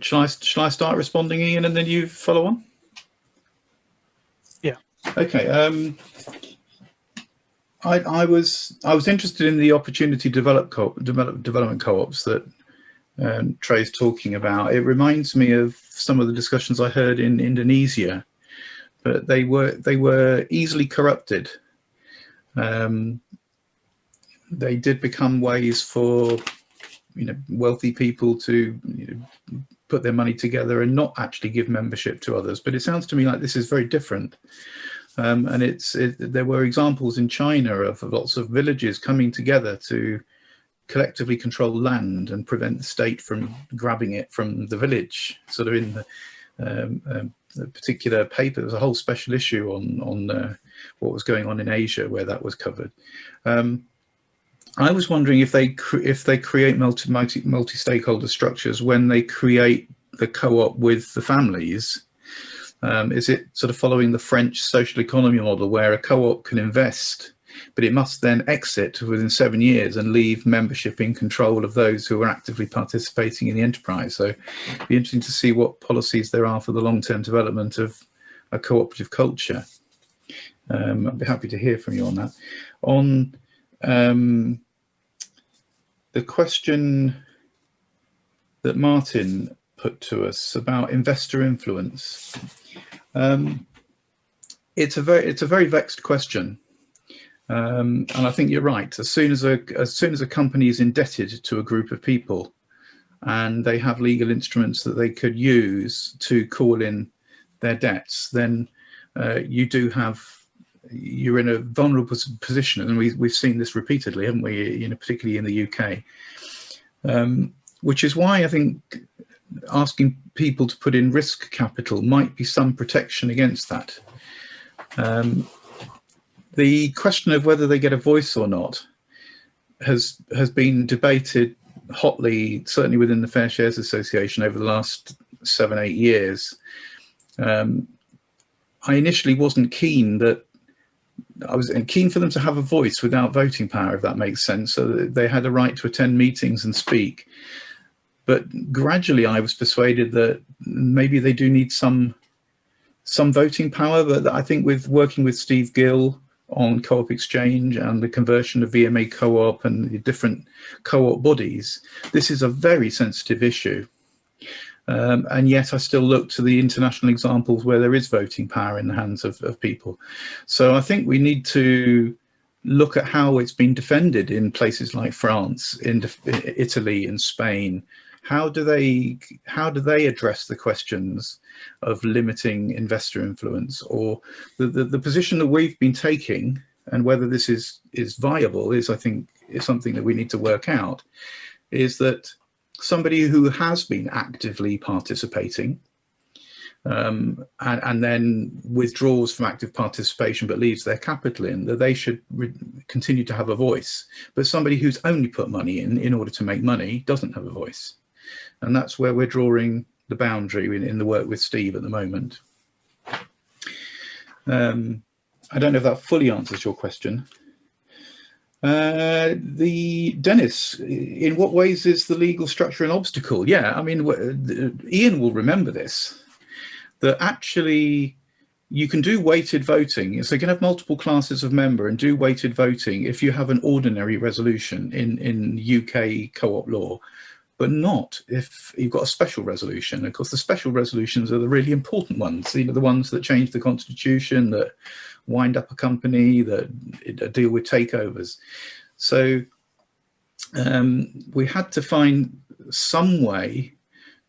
Shall I, shall I start responding, Ian, and then you follow on? Yeah. Okay. Um, I, I was I was interested in the opportunity develop co develop development co-ops that um, Trey's talking about. It reminds me of some of the discussions I heard in Indonesia, but they were they were easily corrupted. Um, they did become ways for you know wealthy people to you know, put their money together and not actually give membership to others. But it sounds to me like this is very different. Um, and it's it, there were examples in China of, of lots of villages coming together to collectively control land and prevent the state from grabbing it from the village. Sort of in the, um, um, the particular paper, there was a whole special issue on on uh, what was going on in Asia where that was covered. Um, I was wondering if they if they create multi multi multi stakeholder structures when they create the co-op with the families um, is it sort of following the French social economy model where a co-op can invest but it must then exit within seven years and leave membership in control of those who are actively participating in the enterprise. So it'd be interesting to see what policies there are for the long-term development of a cooperative culture. Um, I'd be happy to hear from you on that. On um, the question that Martin put to us about investor influence. Um, it's a very it's a very vexed question, um, and I think you're right. As soon as a as soon as a company is indebted to a group of people, and they have legal instruments that they could use to call in their debts, then uh, you do have you're in a vulnerable position, and we we've seen this repeatedly, haven't we? You know, particularly in the UK, um, which is why I think asking people to put in risk capital might be some protection against that. Um, the question of whether they get a voice or not has has been debated hotly, certainly within the FairShares Association over the last seven, eight years. Um, I initially wasn't keen that I was keen for them to have a voice without voting power, if that makes sense. So they had a right to attend meetings and speak. But gradually I was persuaded that maybe they do need some some voting power, but I think with working with Steve Gill on Co-op Exchange and the conversion of VMA Co-op and the different co-op bodies, this is a very sensitive issue. Um, and yet I still look to the international examples where there is voting power in the hands of, of people. So I think we need to look at how it's been defended in places like France, in Italy, and Spain, how do they how do they address the questions of limiting investor influence or the, the, the position that we've been taking and whether this is is viable is I think is something that we need to work out is that somebody who has been actively participating um, and, and, then withdraws from active participation but leaves their capital in, that they should continue to have a voice. But somebody who's only put money in in order to make money doesn't have a voice. And that's where we're drawing the boundary in, in the work with Steve at the moment. Um, I don't know if that fully answers your question. Uh, the Dennis, in what ways is the legal structure an obstacle? Yeah, I mean, Ian will remember this, that actually you can do weighted voting. So you can have multiple classes of member and do weighted voting if you have an ordinary resolution in, in UK co-op law but not if you've got a special resolution. Of course, the special resolutions are the really important ones, you know, the ones that change the constitution, that wind up a company, that deal with takeovers. So um, we had to find some way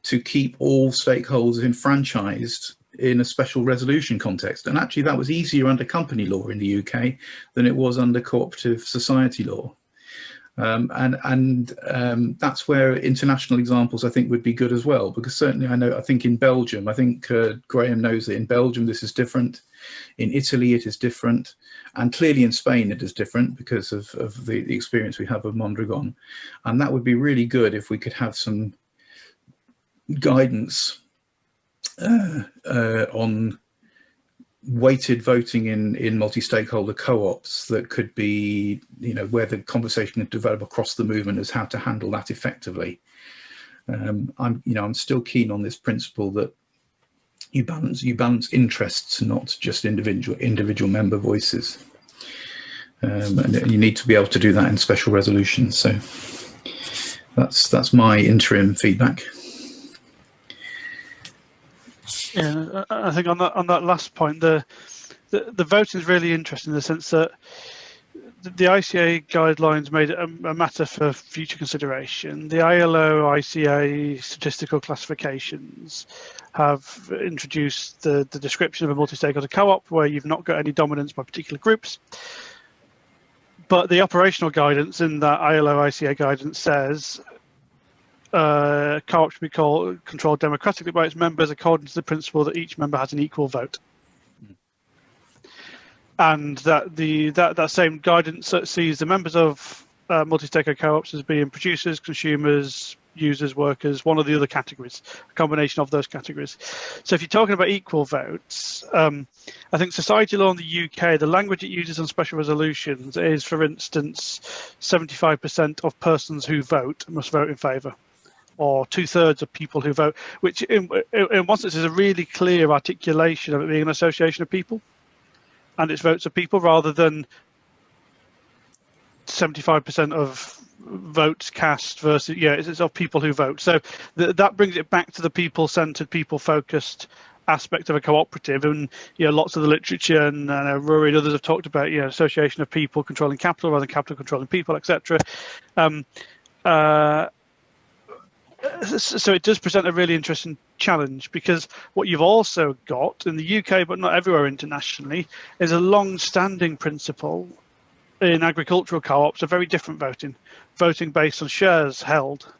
to keep all stakeholders enfranchised in a special resolution context. And actually that was easier under company law in the UK than it was under cooperative society law. Um, and and um, that's where international examples I think would be good as well because certainly I know I think in Belgium I think uh, Graham knows that in Belgium this is different. In Italy it is different. And clearly in Spain it is different because of, of the, the experience we have of Mondragon. And that would be really good if we could have some guidance uh, uh, on weighted voting in in multi-stakeholder co-ops that could be you know where the conversation could develop across the movement as how to handle that effectively. Um, i'm you know i'm still keen on this principle that you balance you balance interests not just individual individual member voices. Um, and you need to be able to do that in special resolutions. So that's that's my interim feedback Yeah, I think on that on that last point, the the, the voting is really interesting in the sense that the ICA guidelines made it a, a, matter for future consideration. The ILO ICA statistical classifications have introduced the, the description of a multi-stakeholder co-op where you've not got any dominance by particular groups. But the operational guidance in that ILO ICA guidance says uh, co-op should be called, controlled democratically by its members according to the principle that each member has an equal vote. And that the that, that same guidance sees the members of uh, multi-stakeholder co-ops as being producers, consumers, users, workers, one of the other categories, a combination of those categories. So if you're talking about equal votes, um, I think society law in the UK, the language it uses on special resolutions is, for instance, 75% of persons who vote must vote in favour or two thirds of people who vote, which in, in one sense is a really clear articulation of it being an association of people and its votes of people rather than 75% of votes cast versus yeah it's, of people who vote. So th that brings it back to the people centered people focused aspect of a cooperative. And you know lots of the literature and uh, Rory and others have talked about you know association of people controlling capital rather than capital controlling people etc um, uh, Uh, so it does present a really interesting challenge because what you've also got in the UK but not everywhere internationally is a long-standing principle in agricultural co-ops are very different voting, voting based on shares held.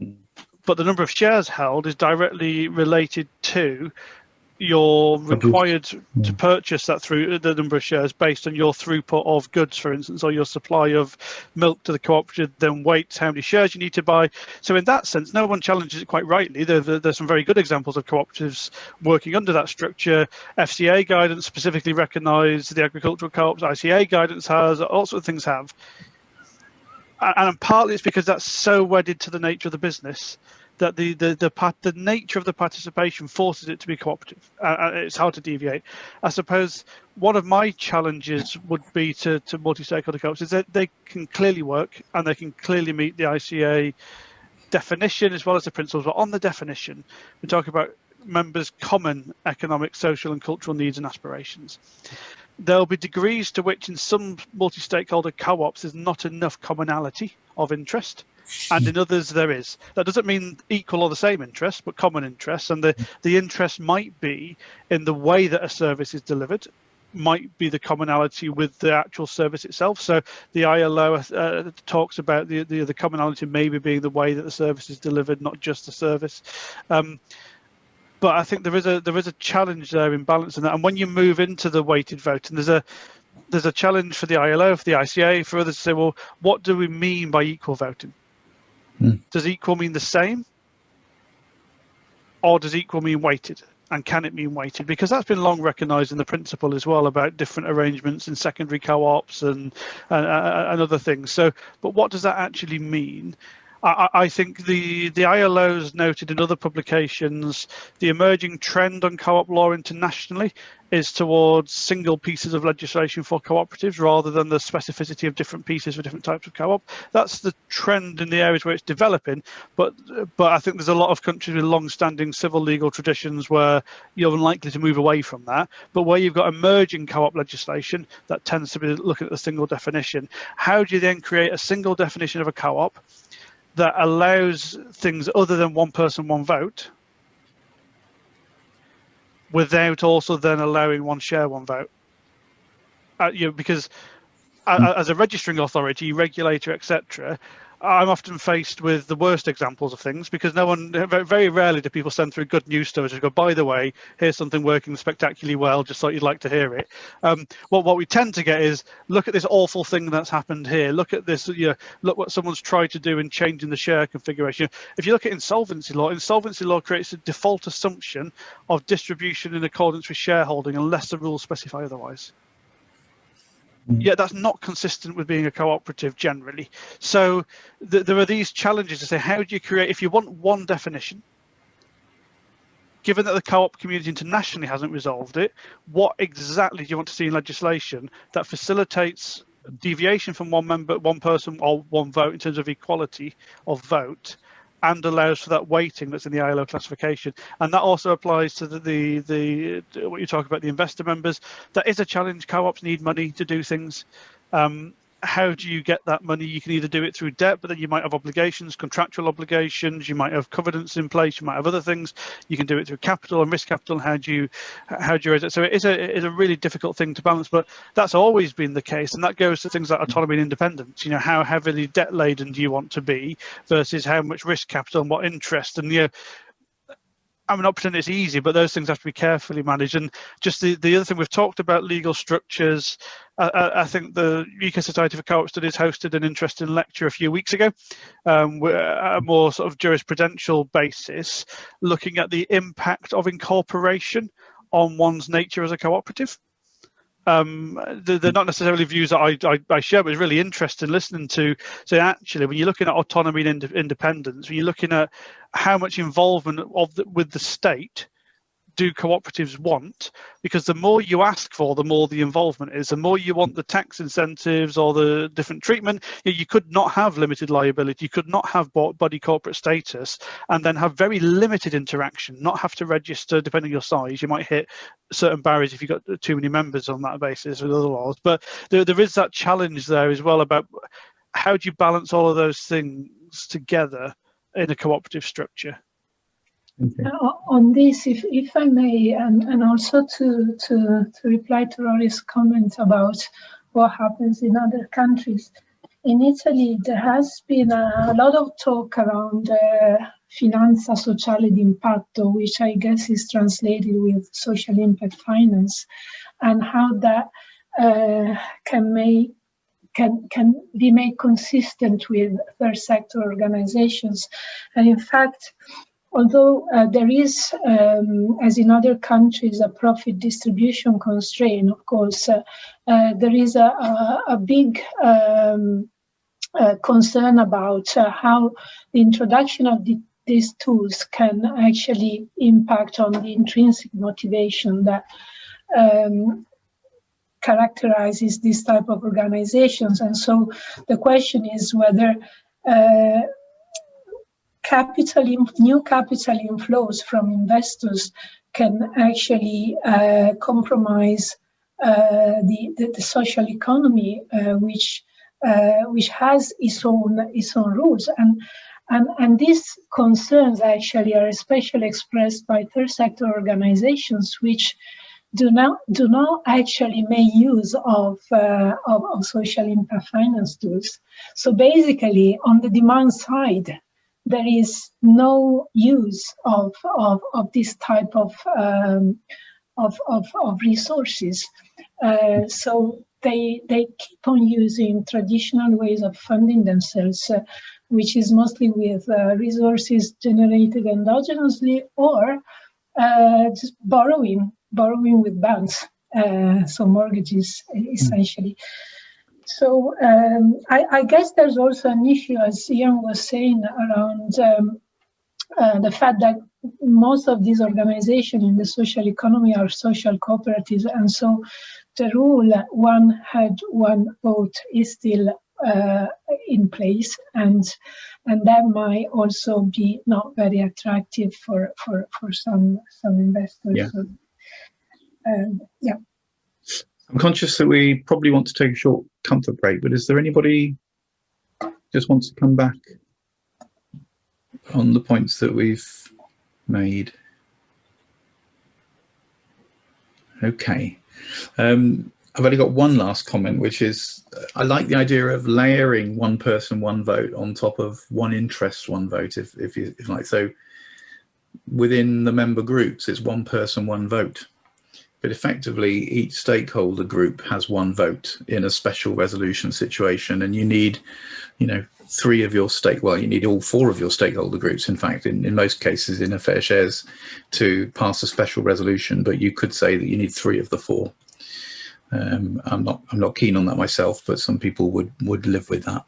Mm. But the number of shares held is directly related to you're required to purchase that through the number of shares based on your throughput of goods, for instance, or your supply of milk to the cooperative, then weights how many shares you need to buy. So in that sense, no one challenges it quite rightly. There, there's some very good examples of cooperatives working under that structure. FCA guidance specifically recognised the agricultural co-ops, ICA guidance has, all sorts of things have. And partly it's because that's so wedded to the nature of the business that the the the, part, the nature of the participation forces it to be cooperative. Uh, it's hard to deviate. I suppose one of my challenges would be to to multi-stakeholder co-ops is that they can clearly work and they can clearly meet the ICA definition as well as the principles. But on the definition, we talk about members' common economic, social, and cultural needs and aspirations. There'll be degrees to which in some multi-stakeholder co-ops there's not enough commonality of interest and in others there is. That doesn't mean equal or the same interest, but common interests, and the, the interest might be in the way that a service is delivered, might be the commonality with the actual service itself. So the ILO uh, talks about the, the, the commonality maybe being the way that the service is delivered, not just the service. Um, but I think there is a there is a challenge there in balancing that. And when you move into the weighted voting, there's a there's a challenge for the ILO, for the ICA, for others to say, well, what do we mean by equal voting? Mm. Does equal mean the same? Or does equal mean weighted? And can it mean weighted? Because that's been long recognised in the principle as well about different arrangements in secondary co-ops and, and, and other things. So, but what does that actually mean? I, I think the, the ILO's noted in other publications the emerging trend on co-op law internationally is towards single pieces of legislation for cooperatives rather than the specificity of different pieces for different types of co-op. That's the trend in the areas where it's developing, but but I think there's a lot of countries with long-standing civil legal traditions where you're unlikely to move away from that. But where you've got emerging co-op legislation that tends to be looking at the single definition, how do you then create a single definition of a co-op that allows things other than one person, one vote, without also then allowing one share, one vote. Uh, you know, because as a registering authority, regulator, etc., I'm often faced with the worst examples of things because no one, very rarely do people send through good news stories and go, by the way, here's something working spectacularly well, just thought you'd like to hear it. Um, what we tend to get is, look at this awful thing that's happened here. Look at this, you know, look what someone's tried to do in changing the share configuration. If you look at insolvency law, insolvency law creates a default assumption of distribution in accordance with shareholding unless the rules specify otherwise. Mm. yeah, that's not consistent with being a cooperative generally. So th there are these challenges to say, how do you create, if you want one definition, given that the co-op community internationally hasn't resolved it, what exactly do you want to see in legislation that facilitates deviation from one member, one person or one vote in terms of equality of vote and allows for that weighting that's in the ILO classification. And that also applies to the, the, the what you talk about, the investor members. That is a challenge. Co-ops need money to do things. Um, how do you get that money? You can either do it through debt, but then you might have obligations, contractual obligations. You might have covenants in place. You might have other things. You can do it through capital and risk capital. How do you how do you raise it? So it is a it is a really difficult thing to balance, but that's always been the case, and that goes to things like autonomy and independence. You know, how heavily debt laden do you want to be versus how much risk capital and what interest, and you know I'm not pretending it's easy, but those things have to be carefully managed. And just the, the other thing we've talked about legal structures. Uh, I think the UK Society for Co-op Studies hosted an interesting lecture a few weeks ago, um, a more sort of jurisprudential basis, looking at the impact of incorporation on one's nature as a cooperative um, they're, not necessarily views that I, I, I, share, but it's really interesting listening to. So actually, when you're looking at autonomy and ind independence, when you're looking at how much involvement of the, with the state do cooperatives want? Because the more you ask for, the more the involvement is. The more you want the tax incentives or the different treatment, you could not have limited liability. You could not have body corporate status and then have very limited interaction, not have to register depending on your size. You might hit certain barriers if you've got too many members on that basis with other laws. But there, there is that challenge there as well about how do you balance all of those things together in a cooperative structure? Okay. On this, if, if I may, and, and also to, to, to reply to Rory's comment about what happens in other countries. In Italy, there has been a, a lot of talk around uh, finanza sociale d'impatto, which I guess is translated with social impact finance, and how that uh, can make can can be made consistent with third sector organizations. And in fact, although uh, there is, um, as in other countries, a profit distribution constraint, of course, uh, uh, there is a, a, a big um, uh, concern about uh, how the introduction of the, these tools can actually impact on the intrinsic motivation that um, characterizes this type of organizations. And so the question is whether uh, capital in, new capital inflows from investors can actually uh, compromise uh, the, the, the, social economy, uh, which uh, which has its own its own rules, and and and these concerns actually are especially expressed by third sector organizations, which do not do not actually make use of, uh, of, of social impact finance tools. So basically, on the demand side, there is no use of, of, of this type of, um, of, of, of, resources. Uh, so they, they keep on using traditional ways of funding themselves, uh, which is mostly with uh, resources generated endogenously or uh, just borrowing, borrowing with banks, uh, so mortgages essentially. Mm. So um, I, I, guess there's also an issue, as Ian was saying, around um, uh, the fact that most of these organizations in the social economy are social cooperatives, and so the rule one head, one vote is still uh, in place, and and that might also be not very attractive for for for some some investors. Yeah. So, um, yeah. I'm conscious that we probably want to take a short comfort break, but is there anybody just wants to come back on the points that we've made? Okay. Um, I've only got one last comment, which is uh, I like the idea of layering one person, one vote on top of one interest, one vote, if, if you if like. So within the member groups, it's one person, one vote but effectively each stakeholder group has one vote in a special resolution situation and you need you know three of your stake well you need all four of your stakeholder groups in fact in, in most cases in a FairShares to pass a special resolution but you could say that you need three of the four. Um, i'm not i'm not keen on that myself but some people would would live with that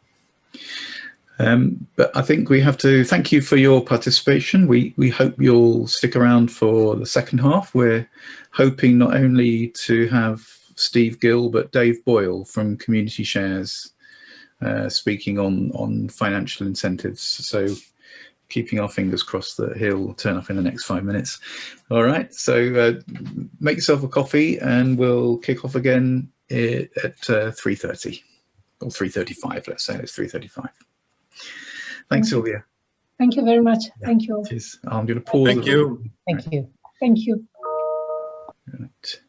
um, but I think we have to thank you for your participation. We, we hope you'll stick around for the second half. We're hoping not only to have Steve Gill, but Dave Boyle from Community Shares uh, speaking on, on financial incentives. So keeping our fingers crossed that he'll turn up in the next five minutes. All right, so uh, make yourself a coffee and we'll kick off again at uh, 3.30 or 3.35, let's say it's 3.35. Thanks, Sylvia. Thank you very much. Yeah, Thank you. Cheers. I'm going to pause. Thank you. Thank you. Thank you. Right.